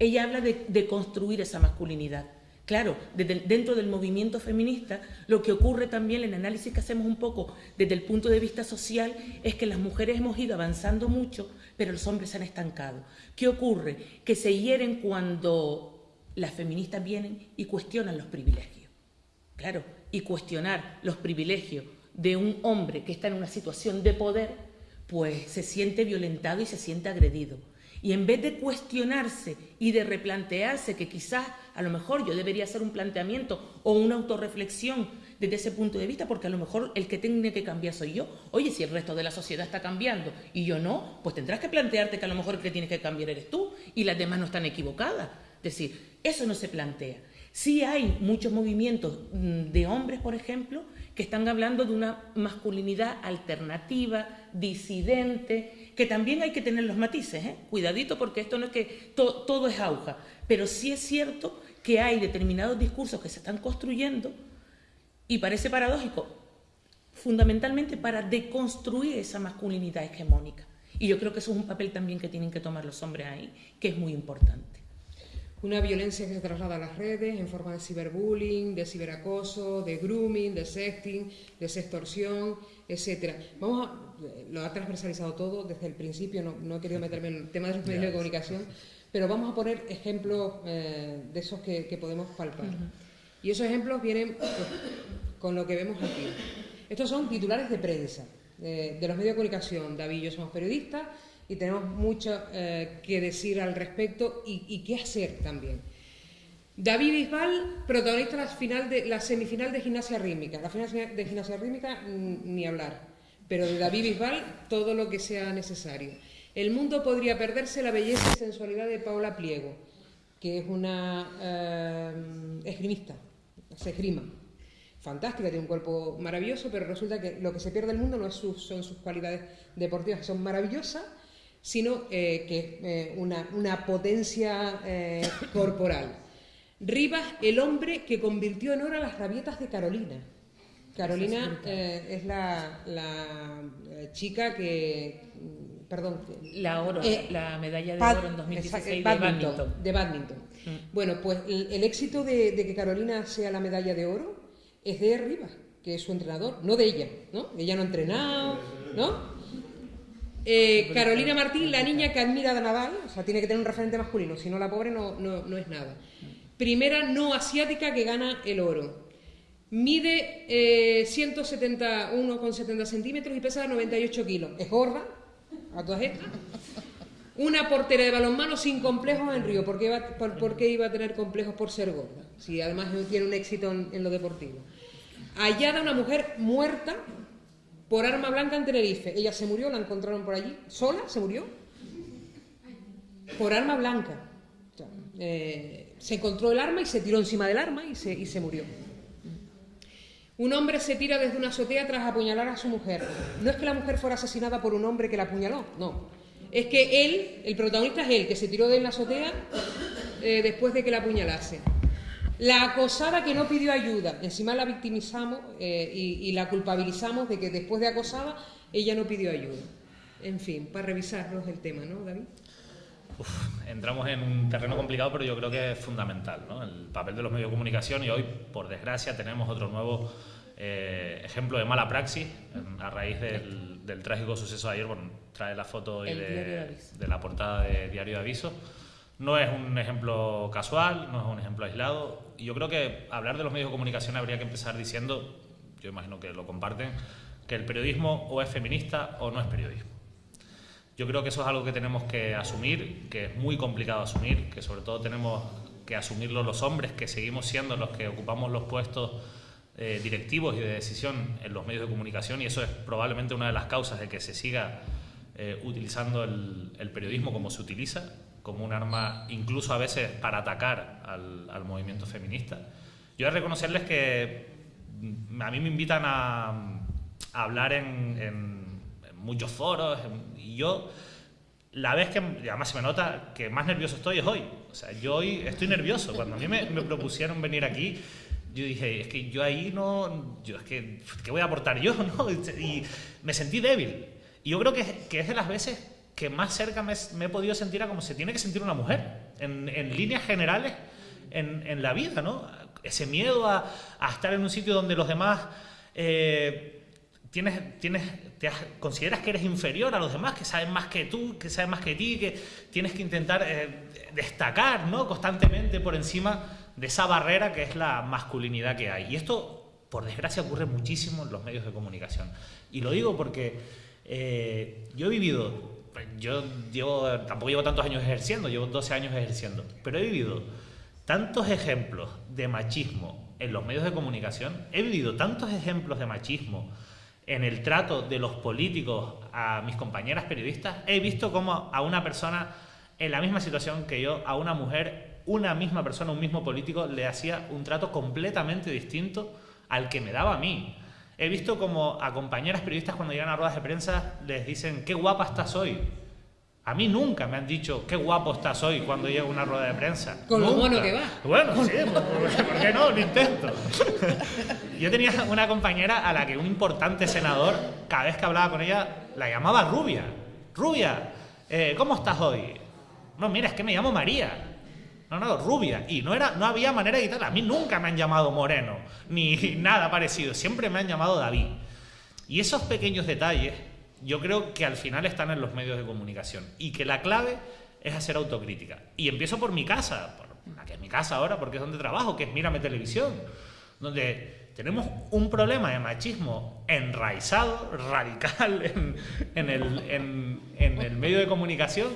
Ella habla de construir esa masculinidad. Claro, dentro del movimiento feminista, lo que ocurre también, en el análisis que hacemos un poco desde el punto de vista social, es que las mujeres hemos ido avanzando mucho, pero los hombres se han estancado. ¿Qué ocurre? Que se hieren cuando las feministas vienen y cuestionan los privilegios. Claro, y cuestionar los privilegios de un hombre que está en una situación de poder, pues se siente violentado y se siente agredido. Y en vez de cuestionarse y de replantearse que quizás a lo mejor yo debería hacer un planteamiento o una autorreflexión desde ese punto de vista, porque a lo mejor el que tiene que cambiar soy yo. Oye, si el resto de la sociedad está cambiando y yo no, pues tendrás que plantearte que a lo mejor el que tienes que cambiar eres tú y las demás no están equivocadas. Es decir, eso no se plantea. Sí hay muchos movimientos mm, de hombres, por ejemplo, que están hablando de una masculinidad alternativa, disidente, que también hay que tener los matices, ¿eh? cuidadito porque esto no es que todo es auja, pero sí es cierto que hay determinados discursos que se están construyendo y parece paradójico, fundamentalmente para deconstruir esa masculinidad hegemónica. Y yo creo que eso es un papel también que tienen que tomar los hombres ahí, que es muy importante. Una violencia que se traslada a las redes en forma de ciberbullying, de ciberacoso, de grooming, de sexting, de sextorsión, etcétera. Vamos a, lo ha transversalizado todo desde el principio, no, he querido meterme en el tema de los medios de comunicación, pero vamos a poner ejemplos eh, de esos que, podemos palpar. Y esos ejemplos vienen pues, con lo que vemos aquí. Estos son titulares de prensa, de los medios de comunicación. David y yo somos periodistas y tenemos mucho eh, que decir al respecto y, qué hacer también. David Bisbal, protagonista la, final de, la semifinal de gimnasia rítmica. La final de gimnasia rítmica, mm, ni hablar. Pero de David Bisbal, todo lo que sea necesario. El mundo podría perderse la belleza y sensualidad de Paula Pliego, que es una eh, esgrimista, se esgrima. Fantástica, tiene un cuerpo maravilloso, pero resulta que lo que se pierde el mundo no es son sus cualidades deportivas, que son maravillosas, sino eh, que eh, una, potencia corporal. Rivas, el hombre que convirtió en oro las rabietas de Carolina. Carolina es la, chica que, perdón, la oro, la medalla de oro en 2016 de badminton. De badminton. Mm. Bueno, pues el, éxito de, de, que Carolina sea la medalla de oro es de Rivas, que es su entrenador, no de ella, ¿no? Ella no ha entrenado, ¿no? Eh, Carolina Martín, la niña que admira a Nadal, o sea, tiene que tener un referente masculino, si no la pobre no, no, es nada. Primera no asiática que gana el oro. Mide eh, 171,70 centímetros y pesa 98 kilos. Es gorda, a todas estas. Una portera de balonmano sin complejos en Río. ¿Por qué, iba, por, iba a tener complejos por ser gorda? Si además tiene un éxito en, en lo deportivo. Hallada una mujer muerta por arma blanca en Tenerife. Ella se murió, la encontraron por allí, sola, se murió, por arma blanca. Eh, se encontró el arma y se tiró encima del arma y se, y se murió. Un hombre se tira desde una azotea tras apuñalar a su mujer. No es que la mujer fuera asesinada por un hombre que la apuñaló, no. Es que él, el protagonista es él, que se tiró de la azotea eh, después de que la apuñalase. La acosada que no pidió ayuda, encima la victimizamos eh, y, la culpabilizamos de que después de acosada ella no pidió ayuda. En fin, para revisarnos el tema, ¿no, David? Entramos en un terreno complicado, pero yo creo que es fundamental, ¿no? El papel de los medios de comunicación y hoy, por desgracia, tenemos otro nuevo eh, ejemplo de mala praxis a raíz del, trágico suceso de ayer. Bueno, trae la foto de, de, la portada de Diario de Aviso. No es un ejemplo casual, no es un ejemplo aislado. Y yo creo que hablar de los medios de comunicación habría que empezar diciendo, yo imagino que lo comparten, que el periodismo o es feminista o no es periodismo. Yo creo que eso es algo que tenemos que asumir, que es muy complicado asumir, que sobre todo tenemos que asumirlo los hombres, que seguimos siendo los que ocupamos los puestos eh, directivos y de decisión en los medios de comunicación y eso es probablemente una de las causas de que se siga eh, utilizando el periodismo como se utiliza como un arma incluso a veces para atacar al, movimiento feminista. Yo de reconocerles que mm, a mí me invitan a, hablar en, muchos foros y yo la vez que además se me nota que más nervioso estoy es hoy. O sea, yo hoy estoy nervioso. Cuando a mí me, propusieron venir aquí, yo dije, es que yo ahí no, yo es que, ¿qué voy a aportar yo? ¿no? Y me sentí débil. Y yo creo que, que es de las veces que más cerca me, he podido sentir a como se tiene que sentir una mujer, en, líneas generales en, la vida, ¿no? Ese miedo a, estar en un sitio donde los demás eh, tienes, tienes, te consideras que eres inferior a los demás, que saben más que tú, que saben más que ti, que tienes que intentar eh, destacar ¿no? constantemente por encima de esa barrera que es la masculinidad que hay. Y esto, por desgracia, ocurre muchísimo en los medios de comunicación. Y lo digo porque eh, yo he vivido yo llevo, tampoco llevo tantos años ejerciendo, llevo 12 años ejerciendo, pero he vivido tantos ejemplos de machismo en los medios de comunicación, he vivido tantos ejemplos de machismo en el trato de los políticos a mis compañeras periodistas, he visto como a una persona en la misma situación que yo, a una mujer, una misma persona, un mismo político, le hacía un trato completamente distinto al que me daba a mí. He visto como a compañeras periodistas cuando llegan a ruedas de prensa les dicen, qué guapa estás hoy. A mí nunca me han dicho, qué guapo estás hoy cuando llega una rueda de prensa. Con lo bueno que va. Bueno, sí, ¿por qué no? Lo intento. Yo tenía una compañera a la que un importante senador, cada vez que hablaba con ella, la llamaba Rubia. Rubia, eh, ¿cómo estás hoy? No, mira, es que me llamo María. No, no, rubia. Y no, era, no había manera de quitarla. A mí nunca me han llamado moreno, ni nada parecido. Siempre me han llamado David. Y esos pequeños detalles, yo creo que al final están en los medios de comunicación. Y que la clave es hacer autocrítica. Y empiezo por mi casa, por la que es mi casa ahora, porque es donde trabajo, que es Mírame Televisión. Donde tenemos un problema de machismo enraizado, radical en, el, medio de comunicación,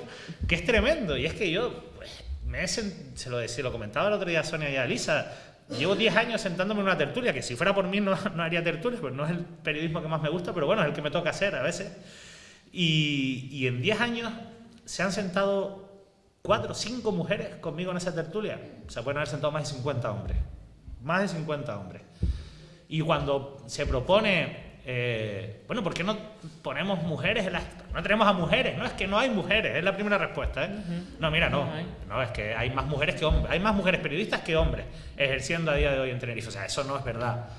que es tremendo. Y es que yo, pues, me se, lo decía, lo comentaba el otro día Sonia y Alisa, llevo 10 años sentándome en una tertulia, que si fuera por mí no, haría tertulia, pues no es el periodismo que más me gusta, pero bueno, es el que me toca hacer a veces. Y, y en 10 años se han sentado 4 o 5 mujeres conmigo en esa tertulia. Se pueden haber sentado más de 50 hombres. Más de 50 hombres. Y cuando se propone, eh, bueno, ¿por qué no ponemos mujeres en las... No tenemos a mujeres, no es que no hay mujeres, es la primera respuesta. ¿eh? No, mira, no, no, es que hay más mujeres que hombres, hay más mujeres periodistas que hombres ejerciendo a día de hoy en Tenerife, o sea, eso no es verdad.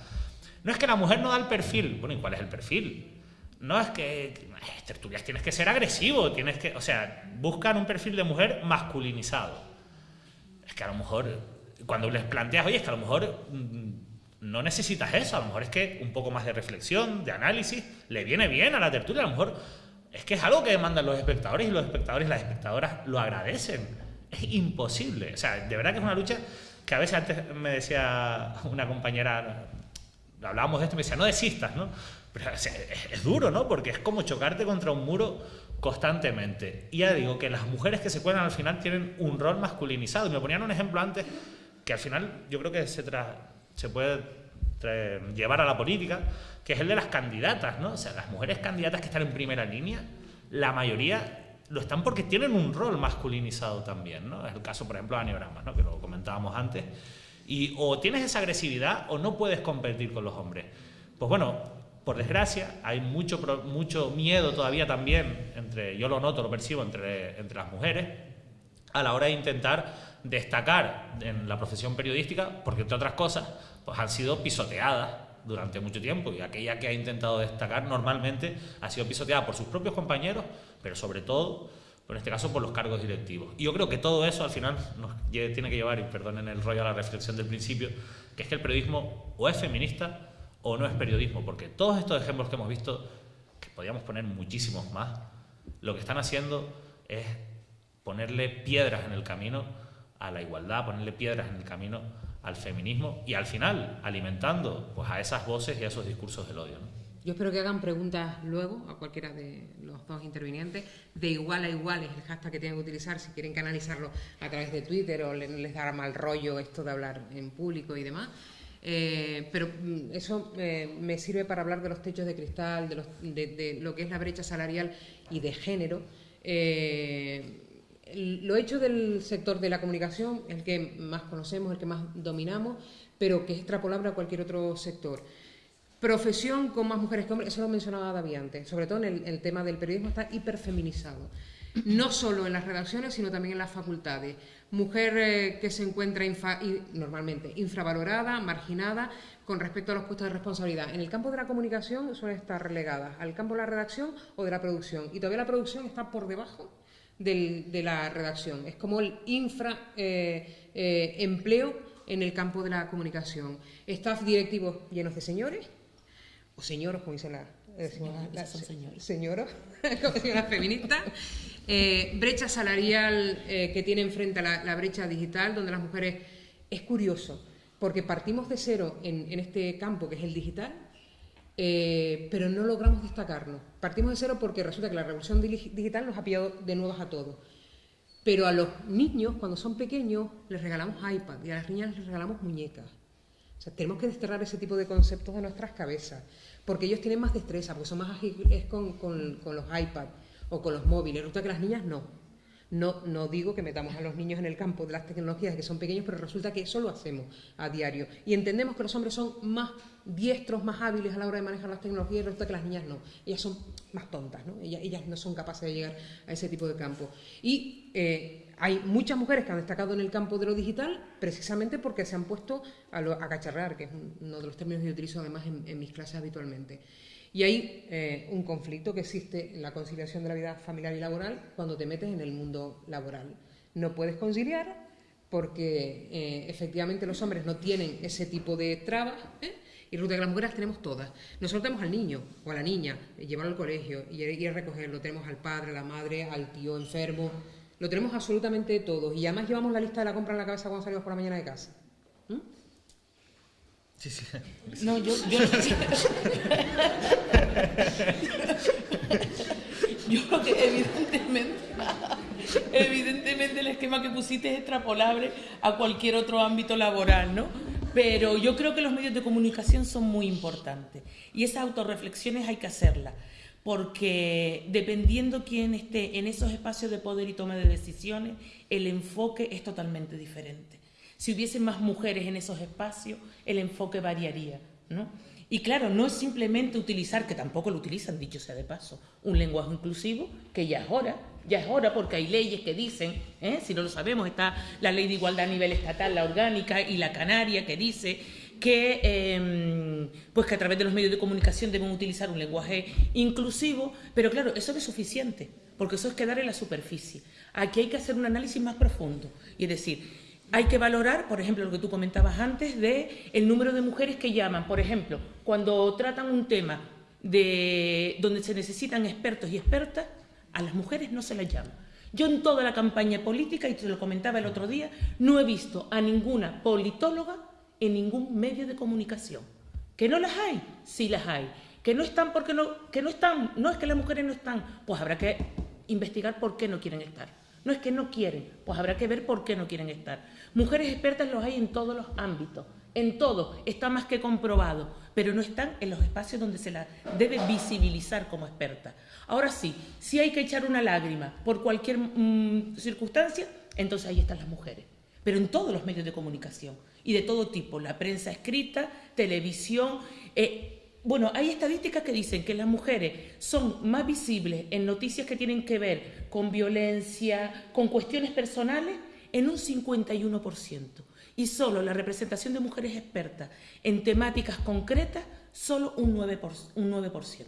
No es que la mujer no da el perfil, bueno, ¿y cuál es el perfil? No es que, tertulias, tienes que ser agresivo, tienes que, o sea, buscan un perfil de mujer masculinizado. Es que a lo mejor, cuando les planteas, oye, es que a lo mejor mm, no necesitas eso, a lo mejor es que un poco más de reflexión, de análisis, le viene bien a la tertulia, a lo mejor es que es algo que demandan los espectadores y los espectadores y las espectadoras lo agradecen. Es imposible, o sea, de verdad que es una lucha que a veces antes me decía una compañera, hablábamos de esto, me decía, no desistas, ¿no? Pero es, duro, ¿no? Porque es como chocarte contra un muro constantemente. Y ya digo que las mujeres que se cuelan al final tienen un rol masculinizado. Y me ponían un ejemplo antes que al final yo creo que se, tra se puede llevar a la política, que es el de las candidatas, ¿no? O sea, las mujeres candidatas que están en primera línea, la mayoría lo están porque tienen un rol masculinizado también, ¿no? Es el caso, por ejemplo, de Anioramas, ¿no? Que lo comentábamos antes. Y o tienes esa agresividad o no puedes competir con los hombres. Pues bueno, por desgracia, hay mucho, mucho miedo todavía también, entre, yo lo noto, lo percibo entre, entre las mujeres, a la hora de intentar destacar en la profesión periodística, porque entre otras cosas, pues han sido pisoteadas durante mucho tiempo y aquella que ha intentado destacar normalmente ha sido pisoteada por sus propios compañeros, pero sobre todo, en este caso, por los cargos directivos. Y yo creo que todo eso al final nos tiene que llevar, y perdonen el rollo a la reflexión del principio, que es que el periodismo o es feminista o no es periodismo, porque todos estos ejemplos que hemos visto, que podríamos poner muchísimos más, lo que están haciendo es ponerle piedras en el camino a la igualdad, ponerle piedras en el camino al feminismo y al final alimentando pues, a esas voces y a esos discursos del odio. Yo espero que hagan preguntas luego a cualquiera de los dos intervinientes. De igual a igual es el hashtag que tienen que utilizar si quieren canalizarlo a través de Twitter o les dará mal rollo esto de hablar en público y demás. Eh, pero mm, eso eh, me sirve para hablar de los techos de cristal, de, de, lo que es la brecha salarial y de género. Eh, lo hecho del sector de la comunicación, el que más conocemos, el que más dominamos, pero que es extrapolable a cualquier otro sector. Profesión con más mujeres que hombres, eso lo mencionaba David antes, sobre todo en el, tema del periodismo está hiperfeminizado. No solo en las redacciones, sino también en las facultades. Mujer eh, que se encuentra normalmente infravalorada, marginada con respecto a los puestos de responsabilidad. En el campo de la comunicación suele estar relegada al campo de la redacción o de la producción. Y todavía la producción está por debajo de la redacción. Es como el infra eh, eh, empleo en el campo de la comunicación. Staff directivos llenos de señores, o señoros, como dice la, eh, señora, señoros, como dice la feminista. brecha salarial que tiene enfrente a la, la, brecha digital, donde las mujeres... Es curioso, porque partimos de cero en, en este campo que es el digital, eh, pero no logramos destacarnos. Partimos de cero porque resulta que la revolución digital nos ha pillado de nuevas a todos. Pero a los niños, cuando son pequeños, les regalamos iPad y a las niñas les regalamos muñecas. O sea, tenemos que desterrar ese tipo de conceptos de nuestras cabezas, porque ellos tienen más destreza, porque son más ágiles con, con, los iPads o con los móviles. Resulta que las niñas no. No, no digo que metamos a los niños en el campo de las tecnologías que son pequeños, pero resulta que eso lo hacemos a diario. Y entendemos que los hombres son más diestros, más hábiles a la hora de manejar las tecnologías, y resulta que las niñas no. Ellas son más tontas, ¿no? Ellas, no son capaces de llegar a ese tipo de campo. Y eh, hay muchas mujeres que han destacado en el campo de lo digital precisamente porque se han puesto a, lo, cacharrar, que es uno de los términos que utilizo además en mis clases habitualmente. Y hay eh, un conflicto que existe en la conciliación de la vida familiar y laboral cuando te metes en el mundo laboral. No puedes conciliar porque eh, efectivamente los hombres no tienen ese tipo de trabas ¿eh? y resulta que las mujeres tenemos todas. Nosotros tenemos al niño o a la niña, llevarlo al colegio y ir a recogerlo, tenemos al padre, a la madre, al tío enfermo, lo tenemos absolutamente todos y además llevamos la lista de la compra en la cabeza cuando salimos por la mañana de casa. No, yo, yo, yo creo que evidentemente, evidentemente el esquema que pusiste es extrapolable a cualquier otro ámbito laboral, ¿no? Pero yo creo que los medios de comunicación son muy importantes y esas autorreflexiones hay que hacerlas, porque dependiendo quién esté en esos espacios de poder y toma de decisiones, el enfoque es totalmente diferente. Si hubiesen más mujeres en esos espacios, el enfoque variaría, ¿no? Y claro, no es simplemente utilizar, que tampoco lo utilizan, dicho sea de paso, un lenguaje inclusivo, que ya es hora, ya es hora porque hay leyes que dicen, ¿eh? si no lo sabemos, está la ley de igualdad a nivel estatal, la orgánica y la canaria, que dice que, em, pues que a través de los medios de comunicación deben utilizar un lenguaje inclusivo, pero claro, eso no es suficiente, porque eso es quedar en la superficie. Aquí hay que hacer un análisis más profundo, y es decir, hay que valorar, por ejemplo, lo que tú comentabas antes, de el número de mujeres que llaman. Por ejemplo, cuando tratan un tema de, donde se necesitan expertos y expertas, a las mujeres no se las llama. Yo en toda la campaña política, y te lo comentaba el otro día, no he visto a ninguna politóloga en ningún medio de comunicación. ¿Que no las hay? Sí las hay. ¿Que no están porque no, que no están? No es que las mujeres no están. Pues habrá que investigar por qué no quieren estar. No es que no quieren, pues habrá que ver por qué no quieren estar. Mujeres expertas los hay en todos los ámbitos, en todo, está más que comprobado, pero no están en los espacios donde se la debe visibilizar como experta. Ahora sí, si hay que echar una lágrima por cualquier mm, circunstancia, entonces ahí están las mujeres, pero en todos los medios de comunicación y de todo tipo, la prensa escrita, televisión. Eh, bueno, hay estadísticas que dicen que las mujeres son más visibles en noticias que tienen que ver con violencia, con cuestiones personales, en un 51%. Y solo la representación de mujeres expertas en temáticas concretas, solo un 9%. Un 9%.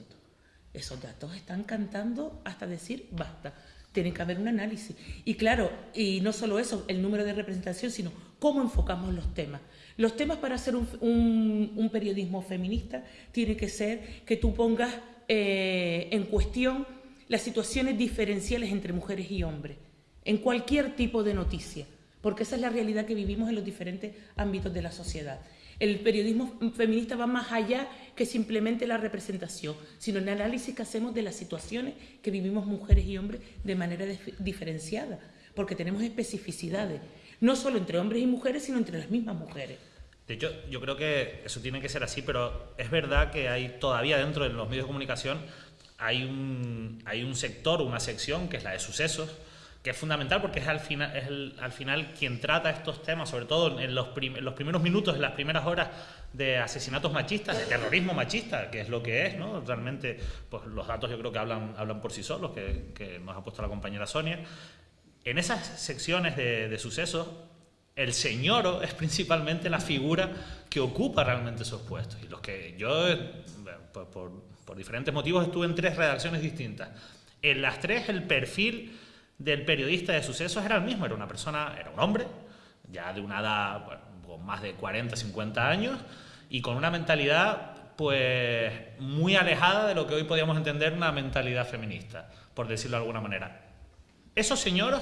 Esos datos están cantando hasta decir basta. Tiene que haber un análisis. Y claro, y no solo eso, el número de representación, sino cómo enfocamos los temas. Los temas para hacer un, periodismo feminista tiene que ser que tú pongas eh, en cuestión las situaciones diferenciales entre mujeres y hombres en cualquier tipo de noticia, porque esa es la realidad que vivimos en los diferentes ámbitos de la sociedad. El periodismo feminista va más allá que simplemente la representación, sino el análisis que hacemos de las situaciones que vivimos mujeres y hombres de manera diferenciada, porque tenemos especificidades, no solo entre hombres y mujeres, sino entre las mismas mujeres. De hecho, yo creo que eso tiene que ser así, pero es verdad que hay todavía dentro de los medios de comunicación hay un, hay un sector, una sección que es la de sucesos, que es fundamental porque es al final, es al final quien trata estos temas, sobre todo en los, los, primeros minutos, en las primeras horas de asesinatos machistas, de terrorismo machista, que es lo que es, ¿no? Realmente, pues los datos yo creo que hablan, hablan por sí solos, que, que nos ha puesto la compañera Sonia. En esas secciones de, de sucesos, el señor es principalmente la figura que ocupa realmente esos puestos. Y los que yo, por, por, por diferentes motivos, estuve en tres redacciones distintas. En las tres, el perfil del periodista de sucesos era el mismo, era una persona, era un hombre, ya de una edad con más de 40, 50 años, y con una mentalidad pues muy alejada de lo que hoy podríamos entender una mentalidad feminista, por decirlo de alguna manera. Esos señores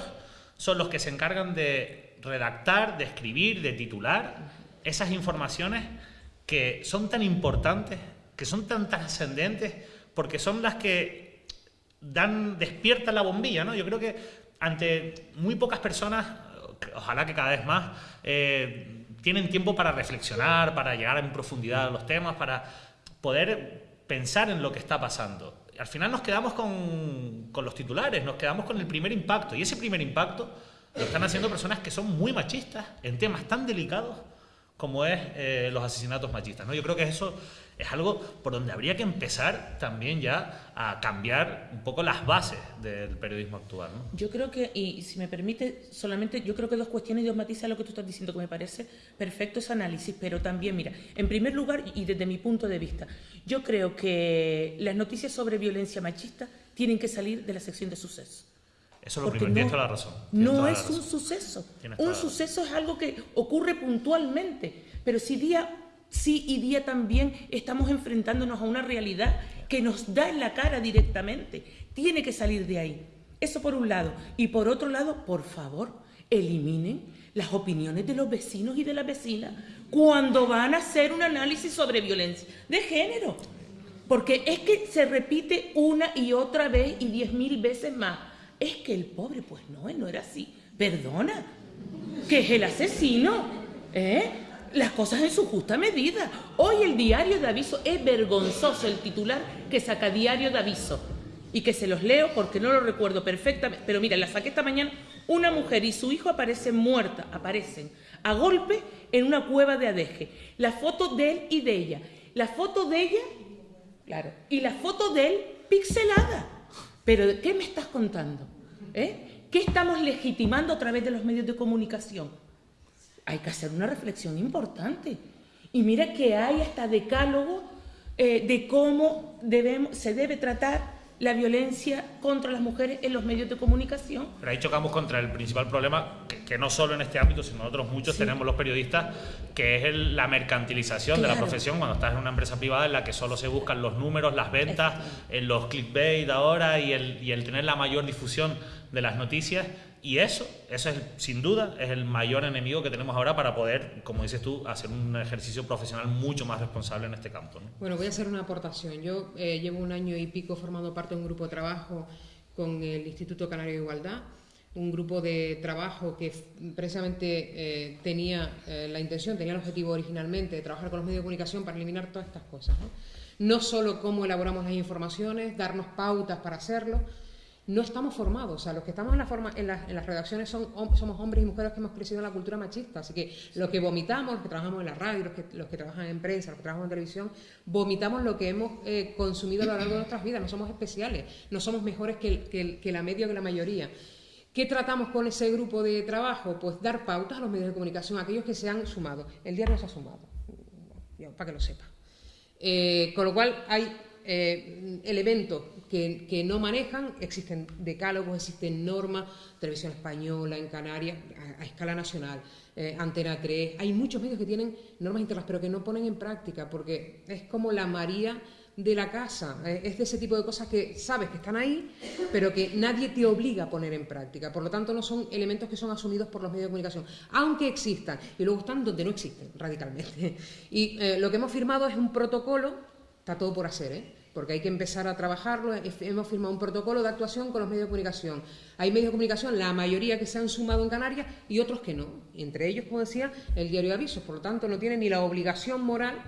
son los que se encargan de redactar, de escribir, de titular esas informaciones que son tan importantes, que son tan trascendentes, porque son las que dan, despierta la bombilla, ¿no? Yo creo que ante muy pocas personas, ojalá que cada vez más, eh, tienen tiempo para reflexionar, para llegar en profundidad a los temas, para poder pensar en lo que está pasando. Al final nos quedamos con, con los titulares, nos quedamos con el primer impacto. Y ese primer impacto lo están haciendo personas que son muy machistas en temas tan delicados como es eh, los asesinatos machistas. ¿no? Yo creo que eso es algo por donde habría que empezar también ya a cambiar un poco las bases del periodismo actual. ¿no? Yo creo que, y si me permite, solamente yo creo que dos cuestiones y dos matices a lo que tú estás diciendo, que me parece perfecto ese análisis, pero también, mira, en primer lugar, y desde mi punto de vista, yo creo que las noticias sobre violencia machista tienen que salir de la sección de sucesos. Eso es lo primero, tienes toda la razón. No es un suceso. Un suceso es algo que ocurre puntualmente, pero si día sí y día también estamos enfrentándonos a una realidad que nos da en la cara directamente. Tiene que salir de ahí. Eso por un lado. Y por otro lado, por favor, eliminen las opiniones de los vecinos y de las vecinas cuando van a hacer un análisis sobre violencia de género. Porque es que se repite una y otra vez y diez mil veces más es que el pobre, pues no, no era así. Perdona, que es el asesino, ¿eh? Las cosas en su justa medida. Hoy el diario de aviso es vergonzoso el titular que saca diario de aviso. Y que se los leo porque no lo recuerdo perfectamente. Pero mira, la saqué esta mañana. Una mujer y su hijo aparecen muertas, aparecen a golpe en una cueva de Adeje. La foto de él y de ella. La foto de ella, claro, y la foto de él pixelada. Pero ¿qué me estás contando? ¿Eh? ¿Qué estamos legitimando a través de los medios de comunicación? Hay que hacer una reflexión importante. Y mira que hay hasta decálogo eh, de cómo debemos, se debe tratar la violencia contra las mujeres en los medios de comunicación. Pero ahí chocamos contra el principal problema, que, no solo en este ámbito, sino otros muchos tenemos los periodistas, que es la mercantilización de la profesión cuando estás en una empresa privada en la que solo se buscan los números, las ventas, en los clickbait ahora y el, y el tener la mayor difusión de las noticias y eso, eso es sin duda, es el mayor enemigo que tenemos ahora para poder, como dices tú, hacer un ejercicio profesional mucho más responsable en este campo. Bueno, voy a hacer una aportación. Yo eh, llevo un año y pico formando parte de un grupo de trabajo con el Instituto Canario de Igualdad, un grupo de trabajo que precisamente eh, tenía eh, la intención, tenía el objetivo originalmente de trabajar con los medios de comunicación para eliminar todas estas cosas. ¿no? no solo cómo elaboramos las informaciones, darnos pautas para hacerlo, no estamos formados. O sea, los que estamos en, la forma, en, las redacciones son, somos hombres y mujeres que hemos crecido en la cultura machista. Así que lo que vomitamos, los que trabajamos en la radio, los que, los que trabajan en prensa, los que trabajan en televisión, vomitamos lo que hemos eh, consumido a lo largo de nuestras vidas. No somos especiales, no somos mejores que, que la media o que la mayoría. ¿Qué tratamos con ese grupo de trabajo? Pues dar pautas a los medios de comunicación, a aquellos que se han sumado. El diario se ha sumado, para que lo sepa. Eh, con lo cual hay eh, elementos que, no manejan, existen decálogos, existen normas, televisión española en Canarias, a, escala nacional, eh, Antena 3, hay muchos medios que tienen normas internas, pero que no ponen en práctica, porque es como la María de la casa, eh, es de ese tipo de cosas que sabes que están ahí, pero que nadie te obliga a poner en práctica, por lo tanto no son elementos que son asumidos por los medios de comunicación, aunque existan, y luego están donde no existen radicalmente. Y lo que hemos firmado es un protocolo Está todo por hacer, ¿eh? porque hay que empezar a trabajarlo. Hemos firmado un protocolo de actuación con los medios de comunicación. Hay medios de comunicación, la mayoría que se han sumado en Canarias y otros que no. Entre ellos, como decía, el diario de avisos. Por lo tanto, no tiene ni la obligación moral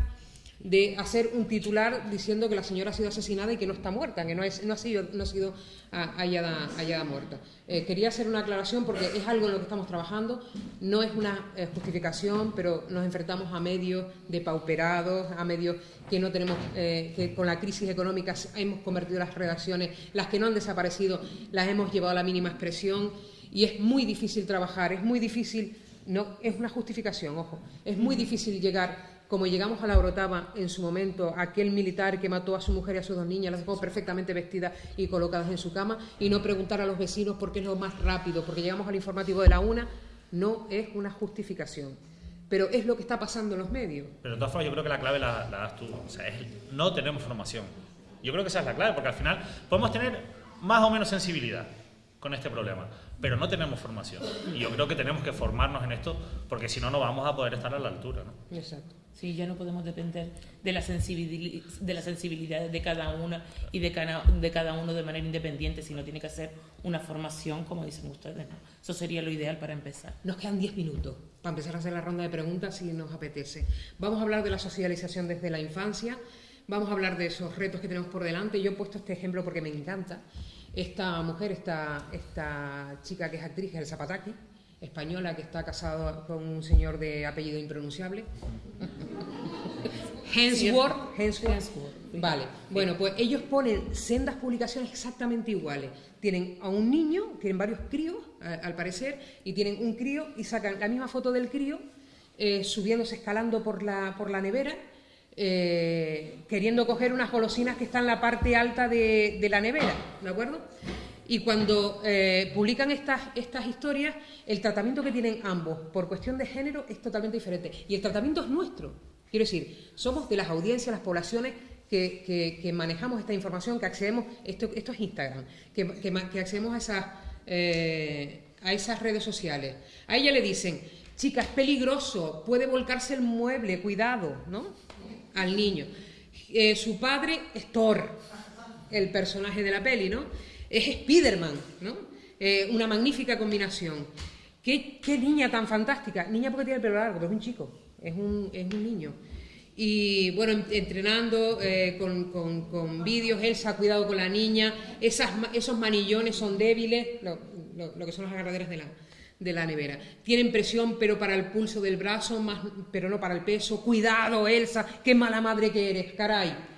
de hacer un titular diciendo que la señora ha sido asesinada y que no está muerta, que no, es, no ha sido, no ha sido ah, hallada, hallada, muerta. Eh, quería hacer una aclaración porque es algo en lo que estamos trabajando, no es una eh, justificación, pero nos enfrentamos a medios depauperados, a medios que no tenemos, eh, que con la crisis económica hemos convertido las redacciones, las que no han desaparecido, las hemos llevado a la mínima expresión y es muy difícil trabajar, es muy difícil, no, es una justificación, ojo, es muy difícil llegar como llegamos a la Orotava en su momento, aquel militar que mató a su mujer y a sus dos niñas, las dejó perfectamente vestidas y colocadas en su cama, y no preguntar a los vecinos por qué es lo más rápido, porque llegamos al informativo de la una, no es una justificación. Pero es lo que está pasando en los medios. Pero de todas formas, yo creo que la clave la, das tú. O sea, no tenemos formación. Yo creo que esa es la clave, porque al final podemos tener más o menos sensibilidad con este problema, pero no tenemos formación. Y yo creo que tenemos que formarnos en esto, porque si no, no vamos a poder estar a la altura. ¿no? Exacto. Sí, ya no podemos depender de la, sensibilidad, de la sensibilidad de cada una y de cada, de cada uno de manera independiente, sino tiene que ser una formación, como dicen ustedes. Eso sería lo ideal para empezar. Nos quedan 10 minutos para empezar a hacer la ronda de preguntas si nos apetece. Vamos a hablar de la socialización desde la infancia, vamos a hablar de esos retos que tenemos por delante. Yo he puesto este ejemplo porque me encanta. Esta mujer, esta, esta chica que es actriz, el Zapataki, española, que está casada con un señor de apellido impronunciable. Hensworth, Hensworth. Vale, bueno, pues ellos ponen sendas publicaciones exactamente iguales. Tienen a un niño, tienen varios críos, al parecer, y tienen un crío y sacan la misma foto del crío eh, subiéndose, escalando por la, por la nevera, eh, queriendo coger unas golosinas que están en la parte alta de, de la nevera, ¿de acuerdo? Y cuando eh, publican estas, estas historias, el tratamiento que tienen ambos por cuestión de género es totalmente diferente. Y el tratamiento es nuestro. Quiero decir, somos de las audiencias, las poblaciones que, manejamos esta información, que accedemos, esto, esto es Instagram, que, accedemos a esas, eh, a esas redes sociales. A ella le dicen, chica, es peligroso, puede volcarse el mueble, cuidado, ¿no? Al niño. Eh, su padre es Thor, el personaje de la peli, ¿no? Es Spiderman, ¿no? Eh, una magnífica combinación. ¿Qué, niña tan fantástica. Niña porque tiene el pelo largo, pero es un chico, es un, niño. Y bueno, entrenando eh, con, vídeos, Elsa cuidado con la niña, esos manillones son débiles, lo, que son las agarraderas de la, de la nevera. Tienen presión, pero para el pulso del brazo, más, pero no para el peso. Cuidado, Elsa, qué mala madre que eres, caray.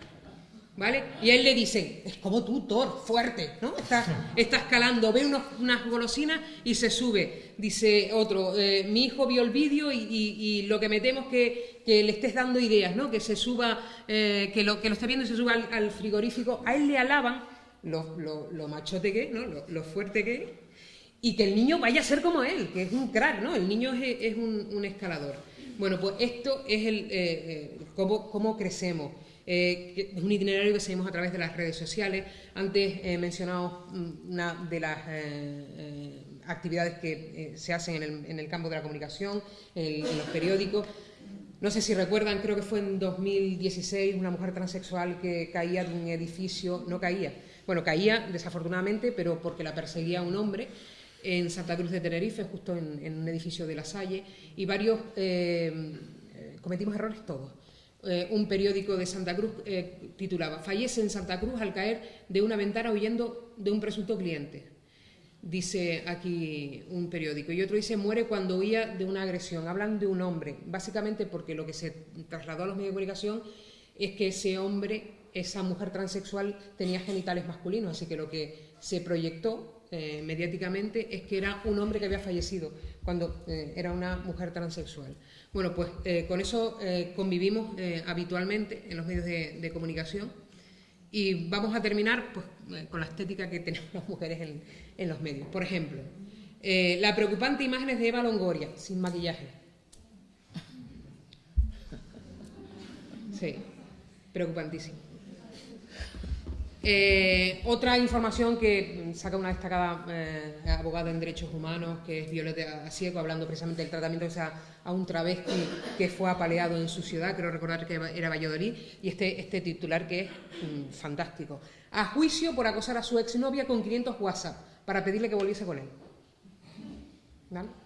¿Vale? Y él le dicen, es como tú, Thor, fuerte, ¿no? Está, escalando, ve unas golosinas y se sube. Dice otro, eh, mi hijo vio el vídeo y, lo que me temo es que, le estés dando ideas, ¿no? Que se suba, eh, que, lo, que lo esté viendo y se suba al, frigorífico. A él le alaban lo, lo, machote que es, ¿no? Lo, fuerte que es. Y que el niño vaya a ser como él, que es un crack, ¿no? El niño es, un, escalador. Bueno, pues esto es el eh, cómo, cómo crecemos. Eh, es un itinerario que seguimos a través de las redes sociales. Antes he mencionado mm, una de las eh, eh, actividades que se hacen en el, campo de la comunicación, en, los periódicos. No sé si recuerdan, creo que fue en 2016 una mujer transexual que caía de un edificio, no caía, bueno, caía desafortunadamente, pero porque la perseguía un hombre en Santa Cruz de Tenerife, justo en, un edificio de La Salle, y varios cometimos errores todos eh, un periódico de Santa Cruz eh, titulaba Fallece en Santa Cruz al caer de una ventana huyendo de un presunto cliente. Dice aquí un periódico. Y otro dice muere cuando huía de una agresión. Hablan de un hombre, básicamente porque lo que se trasladó a los medios de comunicación es que ese hombre, esa mujer transexual, tenía genitales masculinos, así que lo que se proyectó eh, mediáticamente es que era un hombre que había fallecido cuando era una mujer transexual. Bueno, pues eh, con eso eh, convivimos eh, habitualmente en los medios de, comunicación y vamos a terminar pues, con la estética que tenemos las mujeres en, los medios. Por ejemplo, la preocupante imagen de Eva Longoria, sin maquillaje. Sí, preocupantísimo. Eh, otra información que saca una destacada eh, abogada en derechos humanos, que es Violeta Asiego, hablando precisamente del tratamiento que a un travesti que fue apaleado en su ciudad, creo recordar que era Valladolid, y este, este titular que es mm, fantástico. A juicio por acosar a su exnovia con 500 WhatsApp para pedirle que volviese con él. ¿Vale?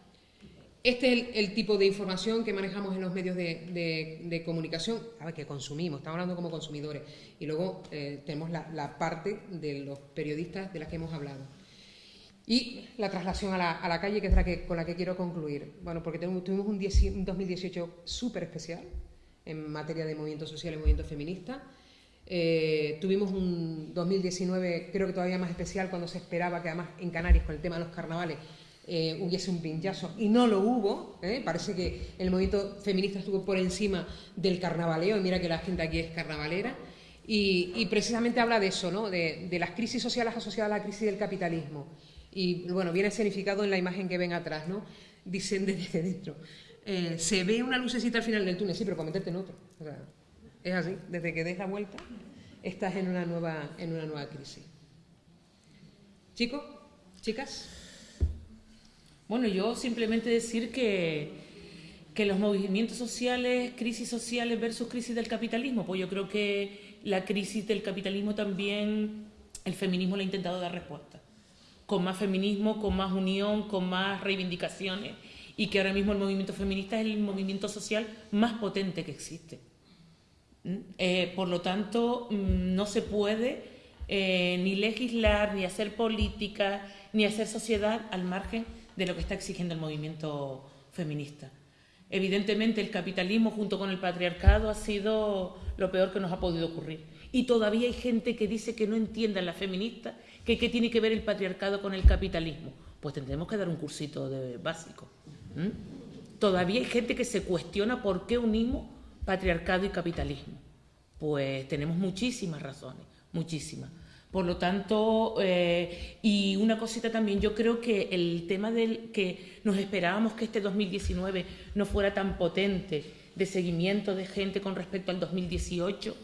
Este es el, tipo de información que manejamos en los medios de, comunicación, a ver, que consumimos, estamos hablando como consumidores, y luego eh, tenemos la, parte de los periodistas de las que hemos hablado. Y la traslación a la, calle, que es la que, con la que quiero concluir. Bueno, porque tuvimos un, 2018 súper especial en materia de movimiento social y movimiento feminista. Eh, tuvimos un 2019, creo que todavía más especial, cuando se esperaba que además en Canarias, con el tema de los carnavales, eh, hubiese un pinchazo y no lo hubo. ¿eh? Parece que el movimiento feminista estuvo por encima del carnavaleo y mira que la gente aquí es carnavalera. Y, precisamente habla de eso, ¿no? de, las crisis sociales asociadas a la crisis del capitalismo. Y bueno, viene escenificado en la imagen que ven atrás, ¿no? Dicen desde dentro. Eh, se ve una lucecita al final del túnel, sí, pero para meterte en otro. es así, desde que des la vuelta estás en una nueva, en una nueva crisis. Chicos, chicas. Bueno, yo simplemente decir que, que los movimientos sociales, crisis sociales versus crisis del capitalismo, pues yo creo que la crisis del capitalismo también el feminismo le ha intentado dar respuesta. Con más feminismo, con más unión, con más reivindicaciones y que ahora mismo el movimiento feminista es el movimiento social más potente que existe. ¿Mm? Eh, por lo tanto, mm, no se puede eh, ni legislar, ni hacer política, ni hacer sociedad al margen de lo que está exigiendo el movimiento feminista. Evidentemente, el capitalismo junto con el patriarcado ha sido lo peor que nos ha podido ocurrir. Y todavía hay gente que dice que no entienda la feminista que qué tiene que ver el patriarcado con el capitalismo. Pues tendremos que dar un cursito de básico. Todavía hay gente que se cuestiona por qué unimos patriarcado y capitalismo. Pues tenemos muchísimas razones, muchísimas. Por lo tanto, eh, y una cosita también, yo creo que el tema del que nos esperábamos que este 2019 no fuera tan potente de seguimiento de gente con respecto al 2018,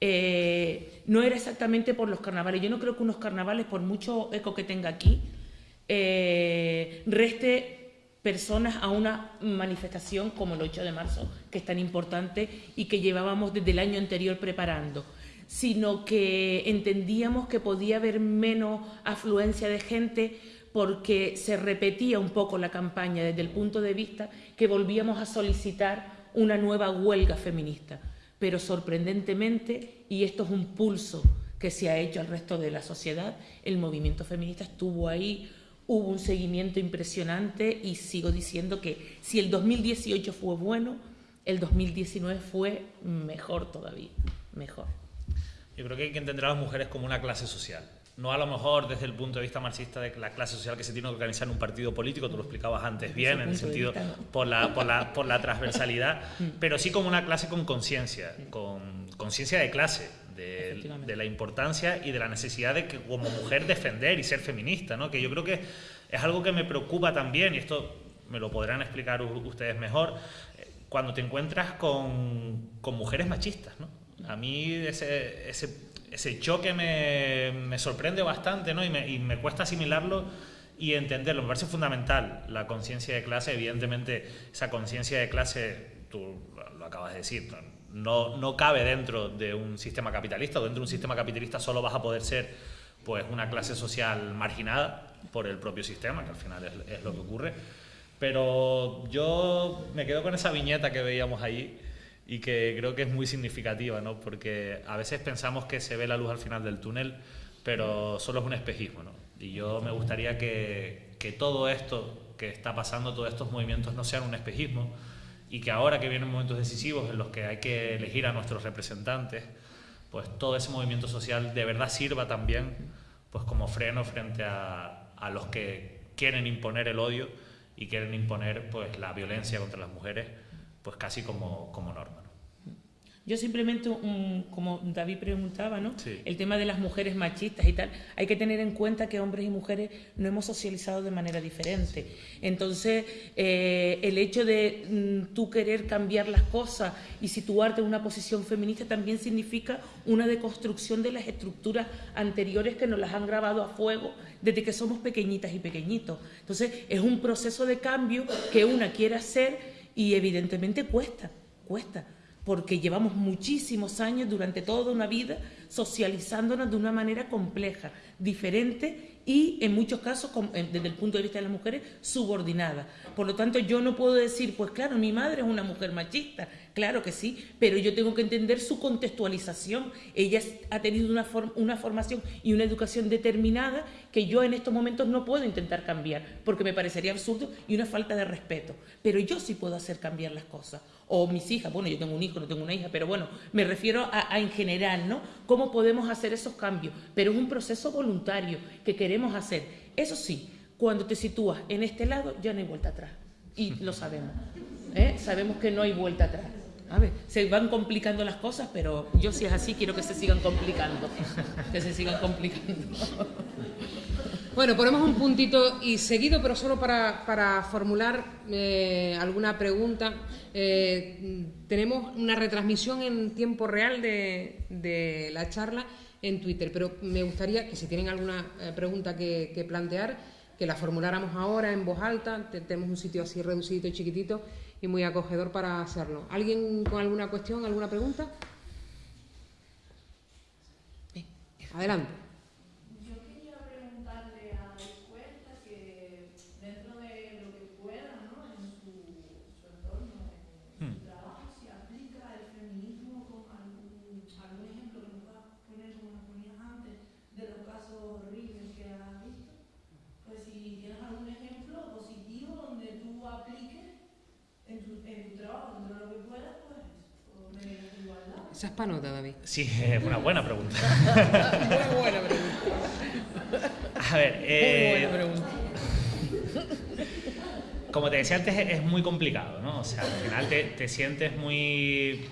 eh, no era exactamente por los carnavales. Yo no creo que unos carnavales, por mucho eco que tenga aquí, eh, reste personas a una manifestación como el 8 de marzo, que es tan importante y que llevábamos desde el año anterior preparando, sino que entendíamos que podía haber menos afluencia de gente porque se repetía un poco la campaña desde el punto de vista que volvíamos a solicitar una nueva huelga feminista. Pero sorprendentemente, y esto es un pulso que se ha hecho al resto de la sociedad, el movimiento feminista estuvo ahí hubo un seguimiento impresionante y sigo diciendo que si el 2018 fue bueno, el 2019 fue mejor todavía, mejor. Yo creo que hay que entender a las mujeres como una clase social. No a lo mejor desde el punto de vista marxista de la clase social que se tiene que organizar en un partido político, tú lo explicabas antes bien, en el sentido por, la, por, la, por la transversalidad, mm. pero sí como una clase con conciencia, con conciencia de clase, de, la importancia y de la necesidad de que como mujer defender y ser feminista, ¿no? que yo creo que es algo que me preocupa también, y esto me lo podrán explicar ustedes mejor, eh, cuando te encuentras con, con mujeres machistas. ¿no? A mí ese, ese, choque me, me, sorprende bastante ¿no? y, me, me cuesta asimilarlo y entenderlo. Me parece fundamental la conciencia de clase. Evidentemente, esa conciencia de clase, tú lo acabas de decir, no, no cabe dentro de un sistema capitalista, dentro de un sistema capitalista solo vas a poder ser pues una clase social marginada por el propio sistema, que al final es, lo que ocurre. Pero yo me quedo con esa viñeta que veíamos ahí y que creo que es muy significativa, ¿no? porque a veces pensamos que se ve la luz al final del túnel, pero solo es un espejismo. ¿no? Y yo me gustaría que, que todo esto que está pasando, todos estos movimientos no sean un espejismo, y que ahora que vienen momentos decisivos en los que hay que elegir a nuestros representantes, pues todo ese movimiento social de verdad sirva también pues como freno frente a, a los que quieren imponer el odio y quieren imponer pues la violencia contra las mujeres pues casi como, como norma. Yo simplemente, como David preguntaba, ¿no? El tema de las mujeres machistas y tal, hay que tener en cuenta que hombres y mujeres no hemos socializado de manera diferente. Entonces, eh, el hecho de mm, tú querer cambiar las cosas y situarte en una posición feminista también significa una deconstrucción de las estructuras anteriores que nos las han grabado a fuego desde que somos pequeñitas y pequeñitos. Entonces, es un proceso de cambio que una quiere hacer y evidentemente cuesta, cuesta porque llevamos muchísimos años durante toda una vida socializándonos de una manera compleja, diferente y en muchos casos, desde el punto de vista de las mujeres, subordinada. Por lo tanto, yo no puedo decir, pues claro, mi madre es una mujer machista, claro que sí, pero yo tengo que entender su contextualización. Ella ha tenido una, formación y una educación determinada que yo en estos momentos no puedo intentar cambiar, porque me parecería absurdo y una falta de respeto. Pero yo sí puedo hacer cambiar las cosas o mis hijas, bueno, yo tengo un hijo, no tengo una hija, pero bueno, me refiero a, en general, ¿no? ¿Cómo podemos hacer esos cambios? Pero es un proceso voluntario que queremos hacer. Eso sí, cuando te sitúas en este lado, ya no hay vuelta atrás. Y lo sabemos. ¿eh? Sabemos que no hay vuelta atrás. A ver, se van complicando las cosas, pero yo si es así quiero que se sigan complicando. Que se sigan complicando. Bueno, ponemos un puntito y seguido, pero solo para, formular eh, alguna pregunta. Eh, tenemos una retransmisión en tiempo real de, la charla en Twitter, pero me gustaría que si tienen alguna eh, pregunta que, que, plantear, que la formuláramos ahora en voz alta. Tenemos un sitio así reducido y chiquitito y muy acogedor para hacerlo. ¿Alguien con alguna cuestión, alguna pregunta? Adelante. Es panota, David. Sí, es una buena pregunta. Muy buena pregunta. A ver, eh, Muy buena pregunta. como te decía antes, es muy complicado, ¿no? O sea, al final te, te sientes muy.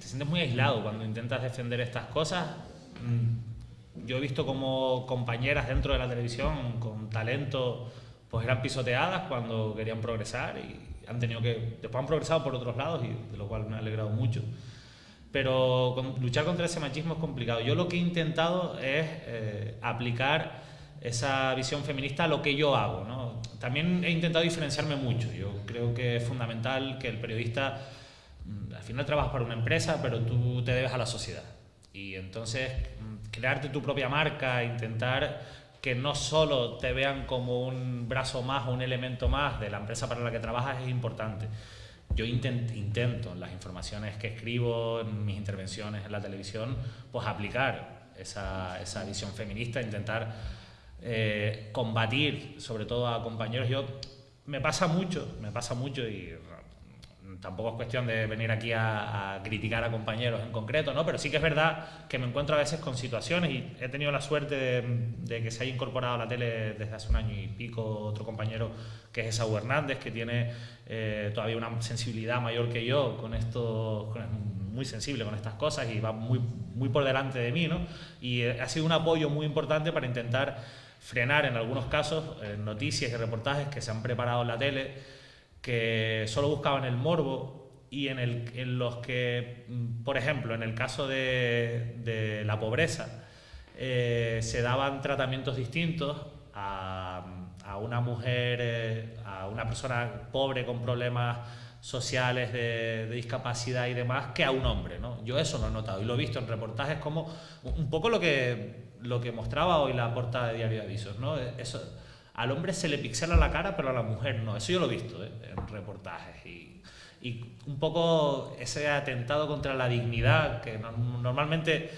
Te sientes muy aislado cuando intentas defender estas cosas. Mm, Yo he visto como compañeras dentro de la televisión con talento, pues eran pisoteadas cuando querían progresar y han tenido que. Después han progresado por otros lados y de lo cual me ha alegrado mucho. Pero con- luchar contra ese machismo es complicado. Yo lo que he intentado es eh, aplicar esa visión feminista a lo que yo hago. ¿no? También he intentado diferenciarme mucho. Yo creo que es fundamental que el periodista, mm, al final trabajas para una empresa, pero tú te debes a la sociedad. Y entonces mm, crearte tu propia marca, intentar que no solo te vean como un brazo más o un elemento más de la empresa para la que trabajas es importante. Yo intent- intento en las informaciones que escribo, en mis intervenciones en la televisión, pues aplicar esa, esa visión feminista, intentar eh, combatir sobre todo a compañeros. Yo me pasa mucho, me pasa mucho y tampoco es cuestión de venir aquí a, a criticar a compañeros en concreto, ¿no? Pero sí que es verdad que me encuentro a veces con situaciones y he tenido la suerte de, de que se haya incorporado a la tele desde hace un año y pico otro compañero que es Esaú Hernández, que tiene eh, todavía una sensibilidad mayor que yo con esto, con- muy sensible con estas cosas y va muy, muy por delante de mí, ¿no? Y eh, ha sido un apoyo muy importante para intentar frenar en algunos casos eh, noticias y reportajes que se han preparado en la tele que solo buscaban el morbo y en, el, en los que, mm, por ejemplo, en el caso de, de la pobreza, eh, se daban tratamientos distintos a, a una mujer, eh, a una persona pobre con problemas sociales de, de discapacidad y demás que a un hombre, ¿no? Yo eso lo he notado y lo he visto en reportajes como un poco lo que, lo que mostraba hoy la portada de Diario de Avisos, ¿no? Eso, al hombre se le pixela la cara, pero a la mujer no. Eso yo lo he visto ¿eh? en reportajes. Y, y un poco ese atentado contra la dignidad, que no- normalmente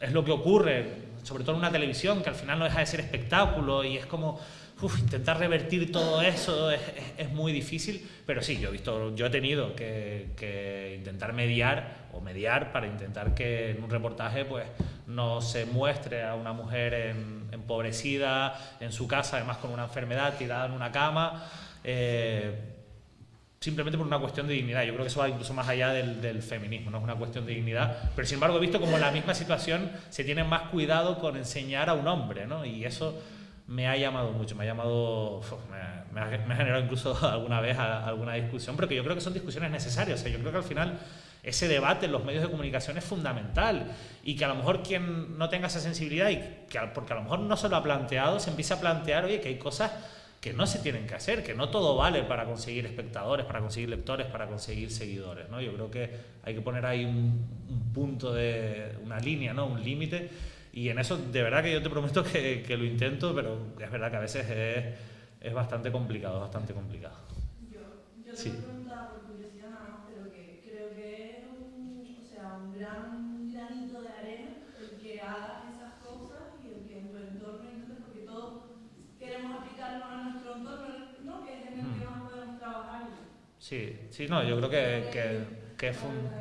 es lo que ocurre, sobre todo en una televisión, que al final no deja de ser espectáculo y es como uf, intentar revertir todo eso es, es- es muy difícil. Pero sí, yo he visto, yo he tenido que, que intentar mediar o mediar para intentar que en un reportaje pues no se muestre a una mujer en- empobrecida en su casa, además con una enfermedad, tirada en una cama. eh, simplemente por una cuestión de dignidad. Yo creo que eso va incluso más allá del, del feminismo, no es una cuestión de dignidad. Pero sin embargo he visto como en la misma situación se tiene más cuidado con enseñar a un hombre, ¿no? Y eso me ha llamado mucho, me ha llamado, me, ha, generado incluso alguna vez alguna discusión, porque yo creo que son discusiones necesarias. O sea, yo creo que al final ese debate en los medios de comunicación es fundamental y que a lo mejor quien no tenga esa sensibilidad y que porque a lo mejor no se lo ha planteado, se empieza a plantear, oye, que hay cosas que no se tienen que hacer, que no todo vale para conseguir espectadores, para conseguir lectores, para conseguir seguidores, ¿no? Yo creo que hay que poner ahí un, un punto de, una línea, ¿no? Un límite y en eso de verdad que yo te prometo que, que lo intento, pero es verdad que a veces es, es bastante complicado, bastante complicado. Yo, yo Sí. lo preguntaba por curiosidad nada más, pero que creo que es un, o sea, un gran granito de arena el que hagas esas cosas y el que en tu entorno, entonces, porque todos queremos aplicarlo a nuestro entorno, ¿no? Que es en el que más podemos trabajar. Sí, sí, no, yo creo que, que, que es, fun-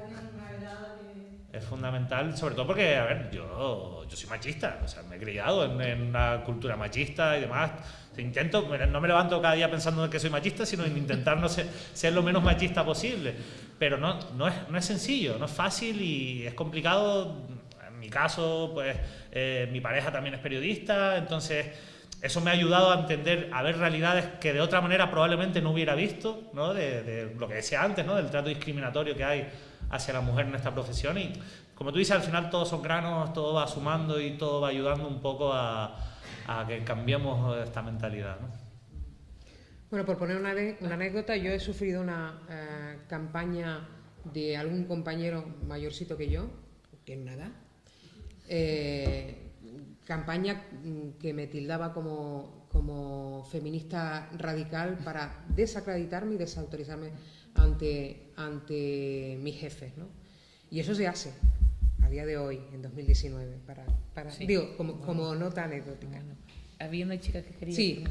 es fundamental, sobre todo porque, a ver, yo, yo soy machista, o sea, me he criado en, en una cultura machista y demás. Intento, no me levanto cada día pensando que soy machista, sino en intentar no ser, ser lo menos machista posible. Pero no, no, es, no es sencillo, no es fácil y es complicado. En mi caso, pues eh, mi pareja también es periodista, entonces eso me ha ayudado a entender, a ver realidades que de otra manera probablemente no hubiera visto, ¿no? De, de lo que decía antes, ¿no? Del trato discriminatorio que hay hacia la mujer en esta profesión y como tú dices, al final todos son granos, todo va sumando y todo va ayudando un poco a, que cambiemos esta mentalidad, ¿no? Bueno, por poner una, anécdota, yo he sufrido una eh, campaña de algún compañero mayorcito que yo, que nada, eh, campaña mm, que me tildaba como, como feminista radical para desacreditarme y desautorizarme ante, ante mis jefes. ¿no? Y eso se hace a día de hoy, en 2019, para, para digo, como, como nota anecdótica. Había una chica que quería sí.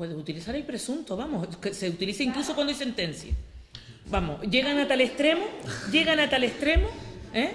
Puedes utilizar el presunto, vamos, que se utiliza incluso cuando hay sentencia. Vamos, llegan a tal extremo, llegan a tal extremo, ¿eh?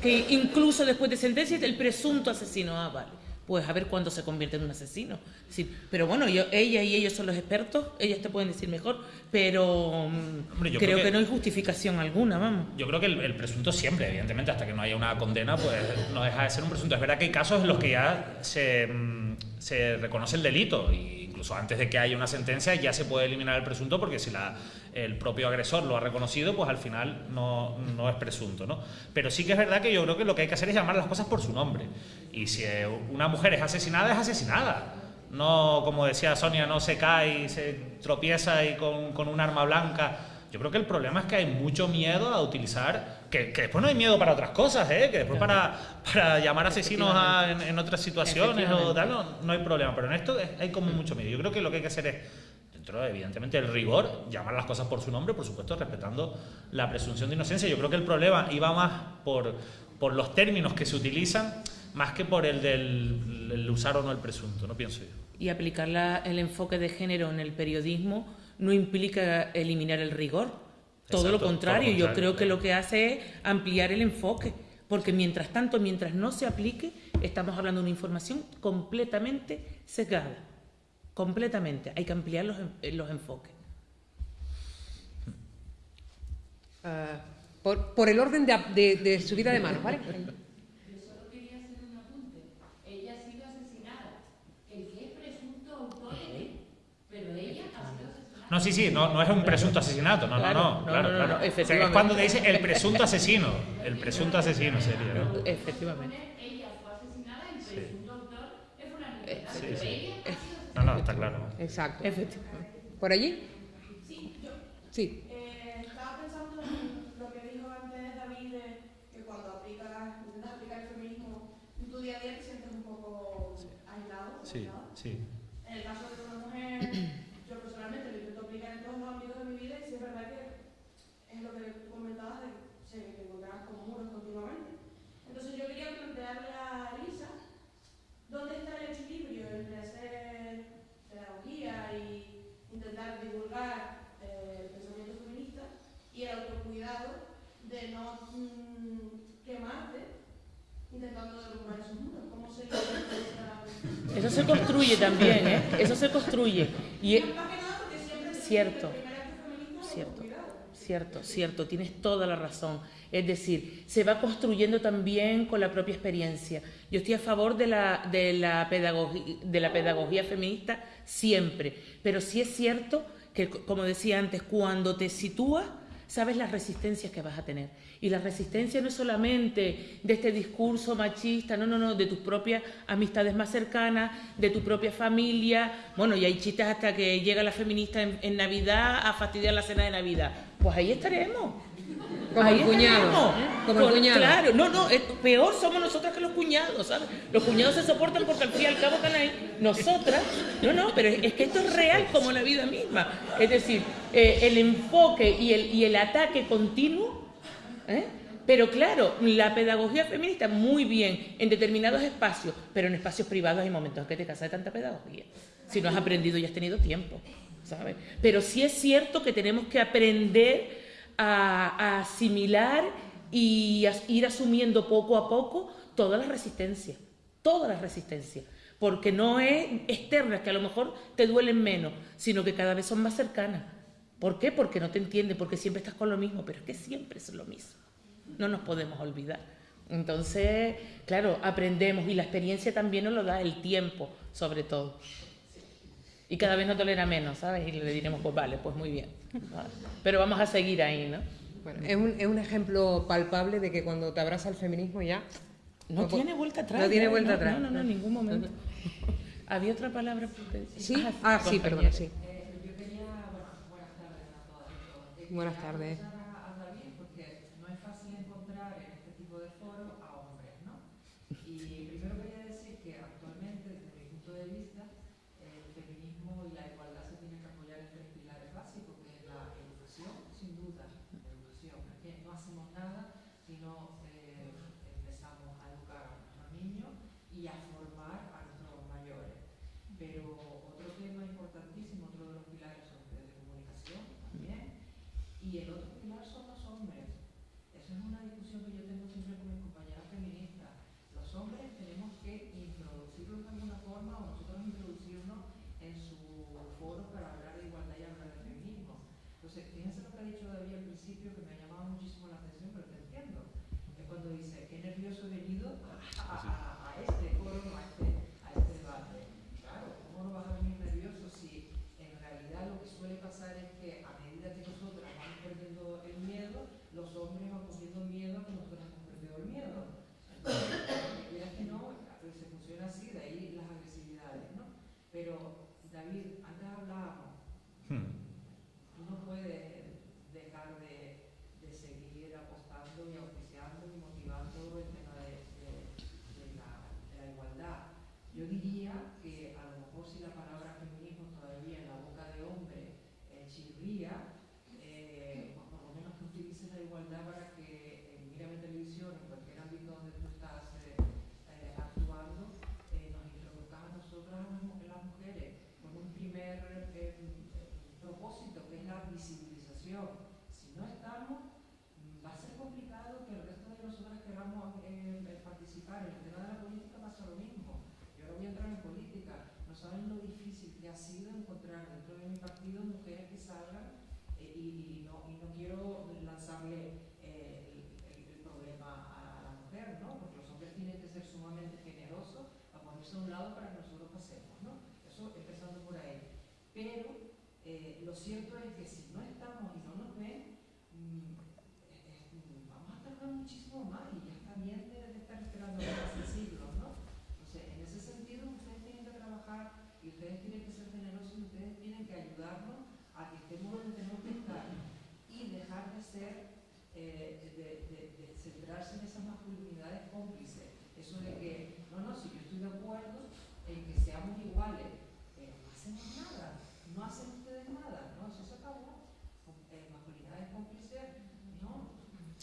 que incluso después de sentencia el presunto asesino, ah, vale pues a ver cuándo se convierte en un asesino. Sí, pero bueno, yo, ella y ellos son los expertos, ellas te pueden decir mejor, pero mm, creo, que, no hay justificación alguna, vamos. Yo creo que el, presunto siempre, evidentemente, hasta que no haya una condena, pues no deja de ser un presunto. Es verdad que hay casos en los que ya se, mm, se reconoce el delito y incluso antes de que haya una sentencia ya se puede eliminar el presunto porque si la, el propio agresor lo ha reconocido, pues al final no, no, es presunto. ¿no? Pero sí que es verdad que yo creo que lo que hay que hacer es llamar las cosas por su nombre. Y si una mujer es asesinada, es asesinada. No, como decía Sonia, no se cae y se tropieza y con, con un arma blanca. Yo creo que el problema es que hay mucho miedo a utilizar, que, que después no hay miedo para otras cosas, ¿eh? que después para, para llamar asesinos en, otras situaciones o tal, no, no, hay problema, pero en esto hay como mucho miedo. Yo creo que lo que hay que hacer es, dentro evidentemente el rigor, llamar las cosas por su nombre, por supuesto respetando la presunción de inocencia. Yo creo que el problema iba más por, por los términos que se utilizan, más que por el del usar o no el presunto, no pienso yo. Y aplicar el enfoque de género en el periodismo no implica eliminar el rigor. Todo, lo contrario, yo creo que lo que hace es ampliar el enfoque, porque mientras tanto, mientras no se aplique, estamos hablando de una información completamente sesgada, completamente. Hay que ampliar los, los enfoques. Ah, por, el orden de, de subida de manos, ¿vale? No, sí, sí, no, no es un presunto asesinato, no, no, no, claro, claro. es cuando te dice el presunto asesino, el presunto asesino sería, ¿no? Efectivamente. Ella fue asesinada, el presunto autor es una sí, sí. No, no, está claro. Exacto. Efectivamente. ¿Por allí? Sí, yo. Sí. Eh, estaba pensando en lo que dijo antes David, que cuando aplicas, intentas aplicar el feminismo en tu día a día te sientes un poco aislado. Sí, sí. En el caso de una mujer ¿Dónde está el equilibrio entre hacer pedagogía y intentar divulgar eh, el pensamiento feminista y el autocuidado de no mm, quemarte intentando derrumbar esos muros? ¿Cómo se Eso se construye también, ¿eh? Eso se construye. Y, cierto, cierto, cierto, cierto, tienes toda la razón. Es decir, se va construyendo también con la propia experiencia. Yo estoy a favor de la, de la, pedagogía, de la pedagogía feminista siempre, pero sí es cierto que, como decía antes, cuando te sitúas, sabes las resistencias que vas a tener. Y la resistencia no es solamente de este discurso machista, no, no, no, de tus propias amistades más cercanas, de tu propia familia. Bueno, y hay chistes hasta que llega la feminista en, en Navidad a fastidiar la cena de Navidad. Pues ahí estaremos. Como el cuñado. Como el cuñado. Claro, no, no, peor somos nosotras que los cuñados, ¿sabes? Los cuñados se soportan porque al fin y al cabo están ahí. Nosotras, no, no, pero es, que esto es real como la vida misma. Es decir, eh, el enfoque y el, y el ataque continuo, ¿eh? Pero claro, la pedagogía feminista muy bien en determinados espacios, pero en espacios privados hay momentos en que te casas de tanta pedagogía. Si no has aprendido y has tenido tiempo, ¿sabes? Pero sí es cierto que tenemos que aprender a, asimilar y ir asumiendo poco a poco todas las resistencias, todas las resistencias. Porque no es externas, que a lo mejor te duelen menos, sino que cada vez son más cercanas. ¿Por qué? Porque no te entienden, porque siempre estás con lo mismo, pero es que siempre es lo mismo. No nos podemos olvidar. Entonces, claro, aprendemos y la experiencia también nos lo da el tiempo, sobre todo. Y cada vez nos tolera menos, ¿sabes? Y le diremos, pues vale, pues muy bien. Vale. Pero vamos a seguir ahí, ¿no? Bueno, es un, es un ejemplo palpable de que cuando te abraza el feminismo ya... No, No, tiene vuelta atrás. no tiene vuelta No, atrás. No, no, no, en ningún momento. Había otra palabra. que decir? ¿Sí? Ah, sí, perdona, sí. Eh, yo quería, bueno, buenas tardes a todas Buenas tardes.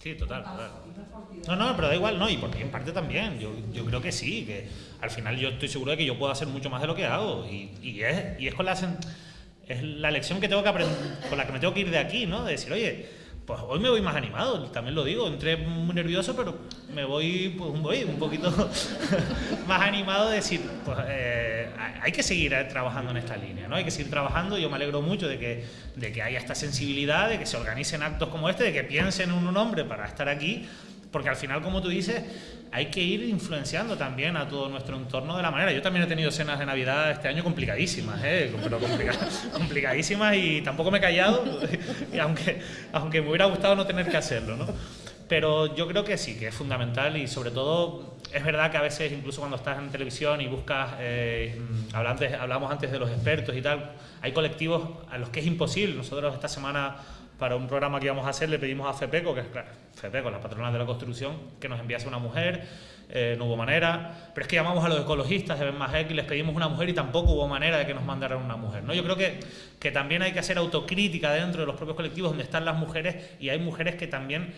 Sí, total, no. No, pero da igual, no, y por mi parte también. Yo, yo creo que sí, que al final yo estoy seguro de que yo puedo hacer mucho más de lo que hago. Y, y es, y es con la es la lección que tengo que aprender, con la que me tengo que ir de aquí, ¿no? De decir, oye, pues hoy me voy más animado, también lo digo, entré muy nervioso, pero me voy, pues voy un poquito más animado de decir, pues eh, hay que seguir eh, trabajando en esta línea, ¿no? Hay que seguir trabajando, yo me alegro mucho de que, de que haya esta sensibilidad, de que se organicen actos como este, de que piensen en un hombre para estar aquí, porque al final, como tú dices, hay que ir influenciando también a todo nuestro entorno de la manera. Yo también he tenido cenas de Navidad este año complicadísimas, ¿eh? pero complica- complicadísimas y tampoco me he callado, y aunque, aunque me hubiera gustado no tener que hacerlo. Pero yo creo que sí, que es fundamental y sobre todo es verdad que a veces incluso cuando estás en televisión y buscas, eh, mm, hablamos antes de los expertos y tal, hay colectivos a los que es imposible. Nosotros esta semana para un programa que íbamos a hacer le pedimos a FEPECO, que es claro, FEPECO, la patronal de la construcción, que nos enviase una mujer, eh, no hubo manera, pero es que llamamos a los ecologistas de Ben Majek y les pedimos una mujer y tampoco hubo manera de que nos mandaran una mujer. ¿no? Yo creo que, que también hay que hacer autocrítica dentro de los propios colectivos donde están las mujeres y hay mujeres que también,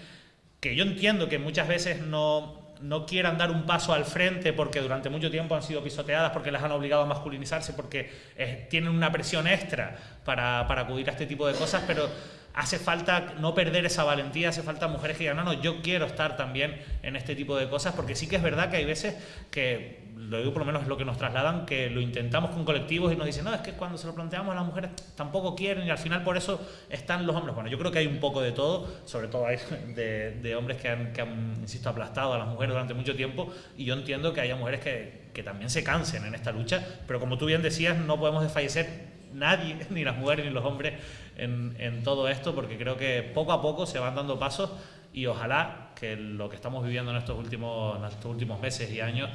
que yo entiendo que muchas veces no, no quieran dar un paso al frente porque durante mucho tiempo han sido pisoteadas, porque las han obligado a masculinizarse, porque eh, tienen una presión extra para, para acudir a este tipo de cosas, pero hace falta no perder esa valentía, hace falta mujeres que digan, no, no, yo quiero estar también en este tipo de cosas, porque sí que es verdad que hay veces que, lo digo por lo menos lo que nos trasladan, que lo intentamos con colectivos y nos dicen, no, es que cuando se lo planteamos a las mujeres tampoco quieren y al final por eso están los hombres. Bueno, yo creo que hay un poco de todo, sobre todo hay de, de hombres que han, que han, insisto, aplastado a las mujeres durante mucho tiempo y yo entiendo que haya mujeres que, que también se cansen en esta lucha, pero como tú bien decías, no podemos desfallecer nadie, ni las mujeres ni los hombres, en, en, todo esto, porque creo que poco a poco se van dando pasos y ojalá que lo que estamos viviendo en estos últimos, en estos últimos meses y años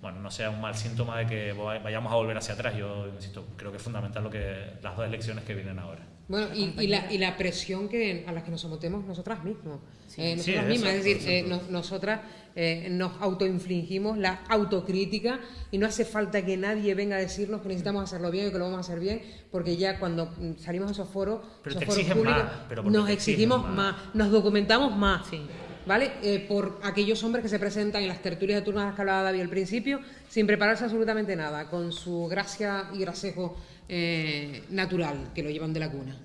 bueno, no sea un mal síntoma de que vayamos a volver hacia atrás. Yo insisto, creo que es fundamental lo que las dos elecciones que vienen ahora. Bueno, y, y, la, y la, presión que, a la que nos sometemos nosotras mismas. Sí. Eh, nosotras sí, mismas, eso, es decir, eh, no, nosotras eh, nos autoinfligimos la autocrítica y no hace falta que nadie venga a decirnos que necesitamos hacerlo bien y que lo vamos a hacer bien, porque ya cuando salimos a esos foros, pero esos foros públicos, más, nos exigimos más. más. nos documentamos más. Sí. ¿Vale? Eh, por aquellos hombres que se presentan en las tertulias de turno que hablaba David al principio, sin prepararse absolutamente nada, con su gracia y grasejo eh, natural que lo llevan de la cuna.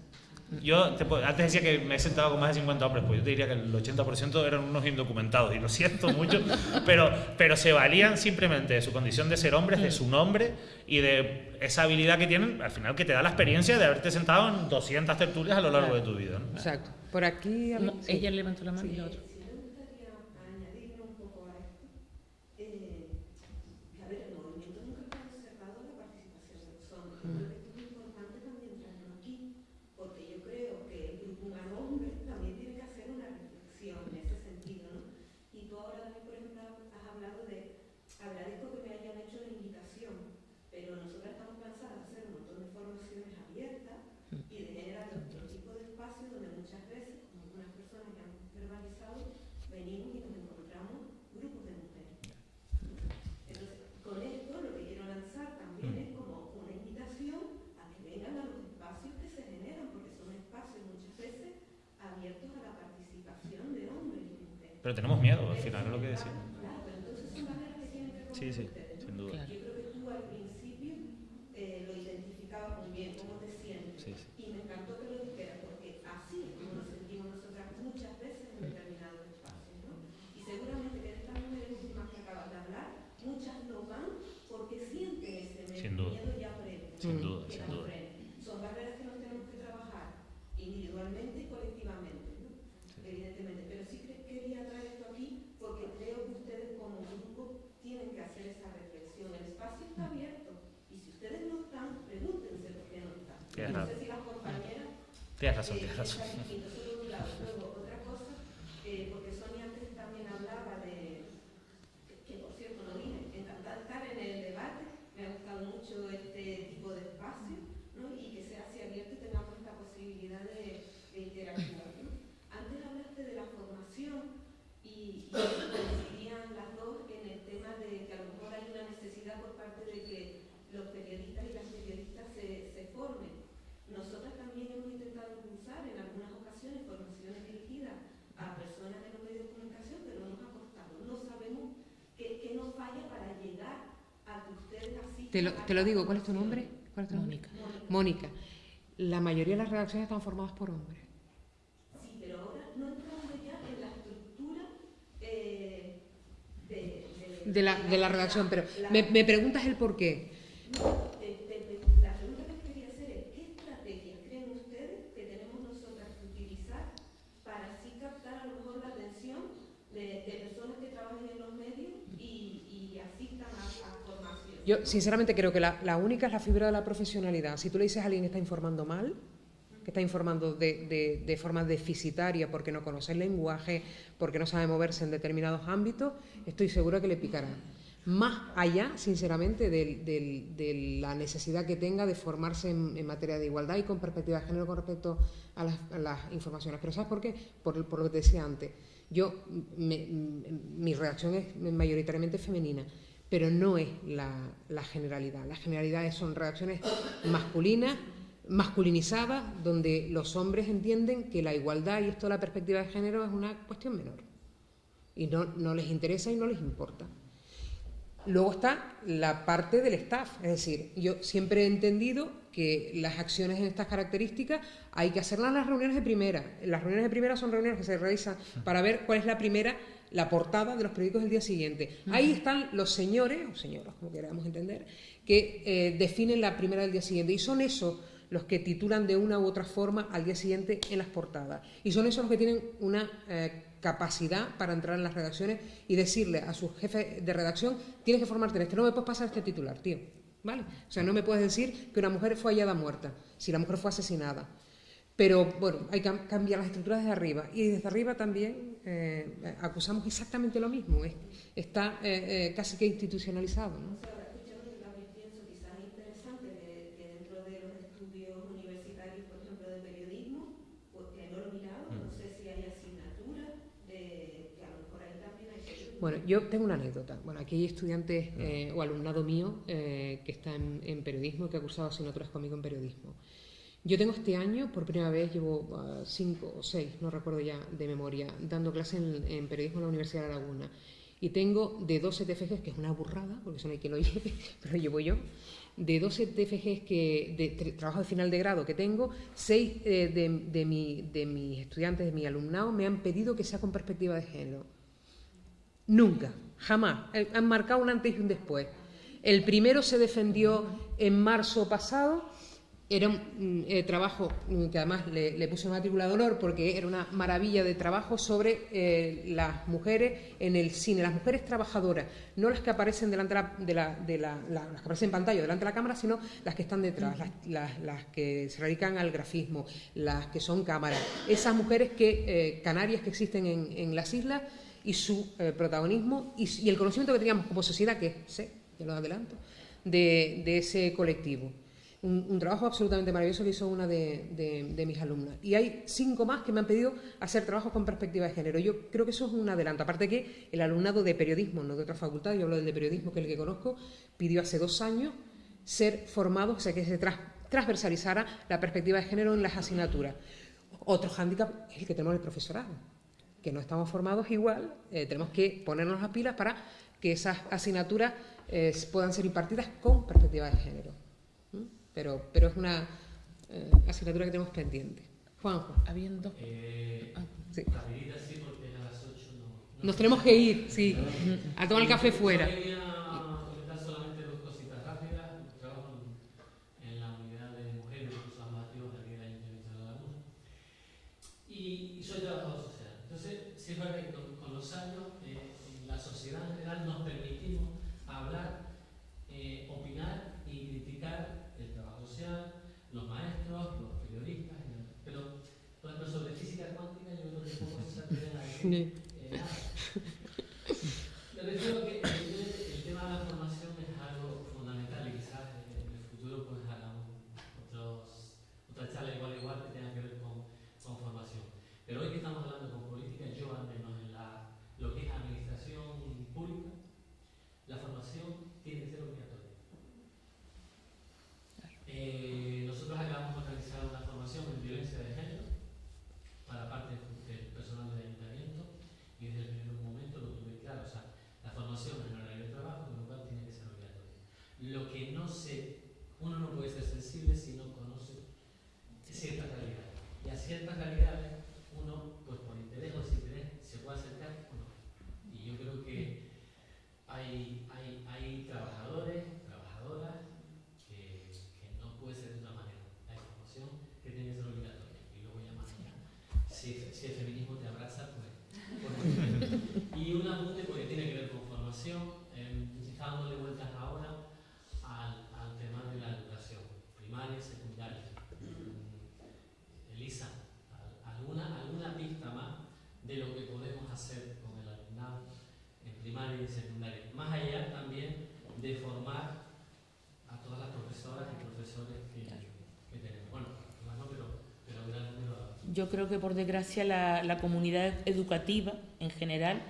Yo te, antes decía que me he sentado con más de 50 hombres, pues yo te diría que el 80% eran unos indocumentados, y lo siento mucho, pero, pero se valían simplemente de su condición de ser hombres, de su nombre y de esa habilidad que tienen, al final que te da la experiencia de haberte sentado en 200 tertulias a lo largo claro. de tu vida. ¿no? Exacto. Por aquí... No, sí. Ella levantó la mano sí. y la otra. Esto es muy importante también traerlo aquí, porque yo creo que un lugar hombre también tiene que hacer una reflexión en ese sentido. Y tú ahora también, por ejemplo, has hablado de, agradezco que me hayan hecho la invitación, pero nosotros estamos cansadas de hacer un montón de formaciones abiertas y de generar otro tipo de espacios donde muchas veces, como algunas personas que han verbalizado venimos y... Pero tenemos miedo, al final es lo que decimos. Sí, sí, sin duda. Yo creo que tú al principio eh, lo identificabas muy bien, cómo te sientes. Sí, sí. Y me encantó que lo dijeras, porque así es como nos sentimos nosotras muchas veces en determinados espacios. ¿no? Y seguramente que estas mujeres últimas que acabas de hablar, muchas no van porque sienten ese Sin duda. miedo ya previo. Sin duda, que sin las duda. frena. Son barreras que nos tenemos que trabajar individualmente y colectivamente, ¿no? evidentemente. Pero sí que quería traer esto aquí porque creo que ustedes como grupo tienen que hacer esa reflexión. El espacio está abierto y si ustedes no están, pregúntense por qué no están. Tienes no razón. sé si las compañeras... Tienes razón, tienes razón. está distinto, eso por un lado. Luego, otra cosa, eh, porque Sonia antes también hablaba de... Que, que, por cierto no vine, encantada de estar en el debate, me ha gustado mucho este tipo de espacio ¿no? y que sea así abierto y tengamos esta posibilidad de, de interactuar. ¿no? Antes hablaste de la formación y, y coincidían las dos en el tema de que a lo mejor hay una necesidad por parte de que los periodistas y las periodistas se, se formen. Nosotras también hemos intentado impulsar en algunas ocasiones formaciones dirigidas a personas de los medios de comunicación, pero nos ha costado. No sabemos qué, qué nos falla para llegar a que ustedes asistan. Te lo, te lo digo, ¿cuál es tu nombre? ¿Cuál es tu Mónica. Nombre? Mónica. La mayoría de las redacciones están formadas por hombres. Sí, pero ahora no entramos ya en la estructura eh, de, de, De la, de la redacción, pero me, me preguntas el por qué. No, te- te- te- la pregunta que te quería hacer es, ¿qué estrategias creen ustedes que tenemos nosotras que utilizar para así captar a lo mejor la atención de, de personas que trabajen en los medios y, y asistan a, a formación? Yo, sinceramente, creo que la, única es la fibra de la profesionalidad. Si tú le dices a alguien que está informando mal, que está informando de, de, de forma deficitaria porque no conoce el lenguaje, porque no sabe moverse en determinados ámbitos, estoy segura que le picará. Más allá, sinceramente, del- de la necesidad que tenga de formarse en, materia de igualdad y con perspectiva de género con respecto a las, informaciones. Pero ¿sabes por qué? Por, lo que te decía antes. Yo, mi reacción es mayoritariamente femenina pero no es la, generalidad. Las generalidades son reacciones masculinas, masculinizadas, donde los hombres entienden que la igualdad y esto de la perspectiva de género es una cuestión menor. Y no, no les interesa y no les importa. Luego está la parte del staff, es decir, yo siempre he entendido que las acciones en estas características hay que hacerlas en las reuniones de primera. Las reuniones de primera son reuniones que se realizan para ver cuál es la primera, la portada de los periódicos del día siguiente. Ahí están los señores, o señoras, como queramos entender, que eh, definen la primera del día siguiente. Y son esos los que titulan de una u otra forma al día siguiente en las portadas. Y son esos los que tienen una eh, capacidad para entrar en las redacciones y decirle a su jefe de redacción, tienes que formarte en este, no me puedes pasar este titular, tío. ¿Vale? O sea, no me puedes decir que una mujer fue hallada muerta, si la mujer fue asesinada. Pero bueno, hay que cambiar las estructuras desde arriba. Y desde arriba también eh, acusamos exactamente lo mismo. está eh, casi que institucionalizado. ¿no? Bueno, yo tengo una anécdota. Bueno, aquí hay estudiantes eh, o alumnado mío eh, que está en, periodismo y que ha cursado asignaturas conmigo en periodismo. Yo tengo este año, por primera vez, llevo ah, cinco o seis, no recuerdo ya de memoria, dando clase en, periodismo en la Universidad de Laguna. Y tengo de 12 TFGs, que es una burrada, porque eso no hay quien lo lleve, pero llevo yo, de 12 TFGs que, de, trabajo de final de grado que tengo, seis eh, de, de, mi, de mis estudiantes, de mi alumnado, me han pedido que sea con perspectiva de género. Nunca, jamás. Han marcado un antes y un después. El primero se defendió en marzo pasado. Era un eh, trabajo mm, que además le, puse matrícula de honor porque era una maravilla de trabajo sobre eh, las mujeres en el cine, las mujeres trabajadoras, no las que aparecen delante de la, de la, las que aparecen en pantalla delante de la cámara, sino las que están detrás, las, las, que se radican al grafismo, las que son cámaras. Esas mujeres que canarias que existen en, en las islas y su eh, protagonismo y, el conocimiento que teníamos como sociedad, que sé, ya lo adelanto, de, ese colectivo. Un, trabajo absolutamente maravilloso que hizo una de, mis alumnas. Y hay cinco más que me han pedido hacer trabajos con perspectiva de género. Yo creo que eso es un adelanto. Aparte que el alumnado de periodismo, no de otra facultad, yo hablo del de periodismo, que es el que conozco, pidió hace dos años ser formado, o sea, que se transversalizara la perspectiva de género en las asignaturas. Otro hándicap es el que tenemos el profesorado que no estamos formados igual, eh, tenemos que ponernos las pilas para que esas asignaturas eh, puedan ser impartidas con perspectiva de género. Pero, pero es una eh, asignatura que tenemos pendiente. Juanjo. Habiendo. Ah, sí. sí, porque a las 8 no, Nos tenemos que ir, sí, a tomar el café fuera. Anthony c'est, c'est la famille yo creo que por desgracia la, comunidad educativa en general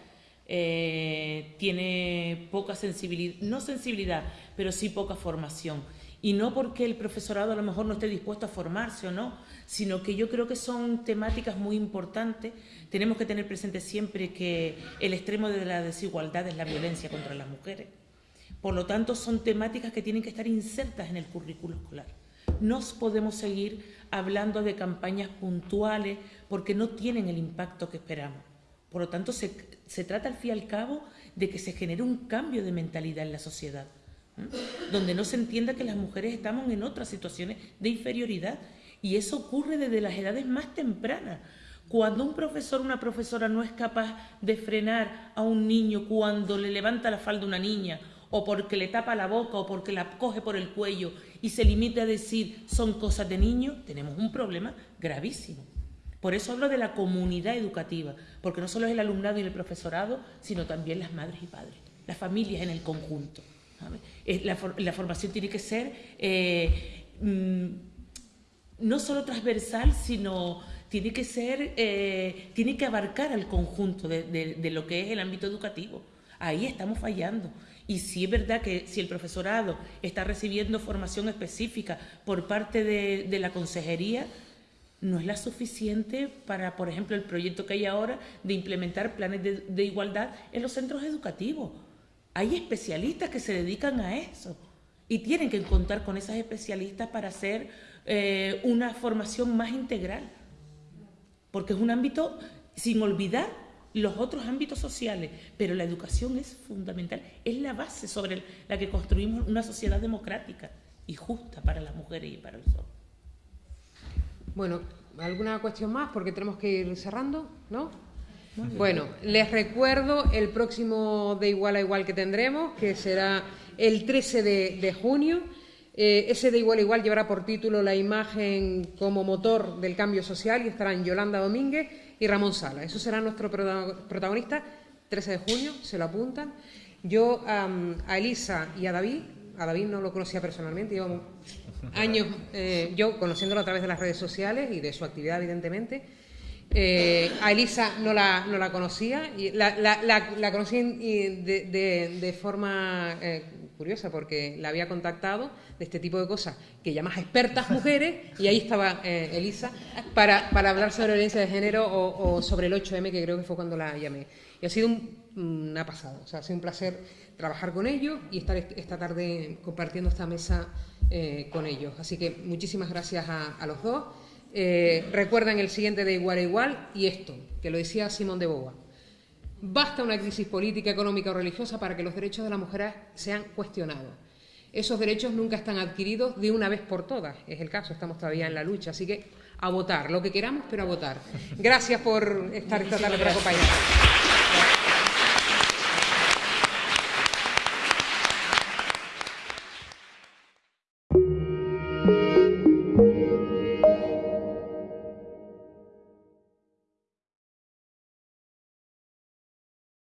eh, tiene poca sensibilidad, no sensibilidad, pero sí poca formación. Y no porque el profesorado a lo mejor no esté dispuesto a formarse o no, sino que yo creo que son temáticas muy importantes. Tenemos que tener presente siempre que el extremo de la desigualdad es la violencia contra las mujeres. Por lo tanto, son temáticas que tienen que estar insertas en el currículo escolar no podemos seguir hablando de campañas puntuales porque no tienen el impacto que esperamos. Por lo tanto, se, trata al fin y al cabo de que se genere un cambio de mentalidad en la sociedad, donde no se entienda que las mujeres estamos en otras situaciones de inferioridad. Y eso ocurre desde las edades más tempranas. Cuando un profesor o una profesora no es capaz de frenar a un niño cuando le levanta la falda una niña, o porque le tapa la boca, o porque la coge por el cuello y se limita a decir son cosas de niño, tenemos un problema gravísimo. Por eso hablo de la comunidad educativa, porque no solo es el alumnado y el profesorado, sino también las madres y padres, las familias en el conjunto. La, formación tiene que ser eh, mm, no solo transversal, sino tiene que ser, eh, tiene que abarcar al conjunto de, lo que es el ámbito educativo. Ahí estamos fallando. Y si es verdad que si el profesorado está recibiendo formación específica por parte de, de la consejería, no es la suficiente para, por ejemplo, el proyecto que hay ahora de implementar planes de, de, igualdad en los centros educativos. Hay especialistas que se dedican a eso y tienen que contar con esas especialistas para hacer eh, una formación más integral, porque es un ámbito, sin olvidar los otros ámbitos sociales, pero la educación es fundamental, es la base sobre la que construimos una sociedad democrática y justa para las mujeres y para los hombres. Bueno, ¿alguna cuestión más? Porque tenemos que ir cerrando, ¿no? Bueno, les recuerdo el próximo de igual a igual que tendremos, que será el 13 de, de junio. Eh, ese de igual a igual llevará por título la imagen como motor del cambio social y estarán Yolanda Domínguez y Ramón Sala. Eso será nuestro protagonista, 13 de junio, se lo apuntan. Yo um, a Elisa y a David, a David no lo conocía personalmente, llevamos años eh, yo conociéndolo a través de las redes sociales y de su actividad, evidentemente. Eh, a Elisa no la, no la conocía, y la, la, la, la conocí de, de, de forma eh, curiosa porque la había contactado de este tipo de cosas que llamas expertas mujeres y ahí estaba eh, Elisa para, para, hablar sobre violencia de género o, sobre el 8M que creo que fue cuando la llamé. Y ha sido un, una pasada, o sea, ha sido un placer trabajar con ellos y estar esta tarde compartiendo esta mesa eh, con ellos. Así que muchísimas gracias a, a los dos. Eh, recuerdan el siguiente de igual a igual y esto, que lo decía Simón de Beauvoir. Basta una crisis política, económica o religiosa para que los derechos de las mujeres sean cuestionados. Esos derechos nunca están adquiridos de una vez por todas. Es el caso, estamos todavía en la lucha. Así que a votar, lo que queramos, pero a votar. Gracias por estar esta tarde para acompañarnos.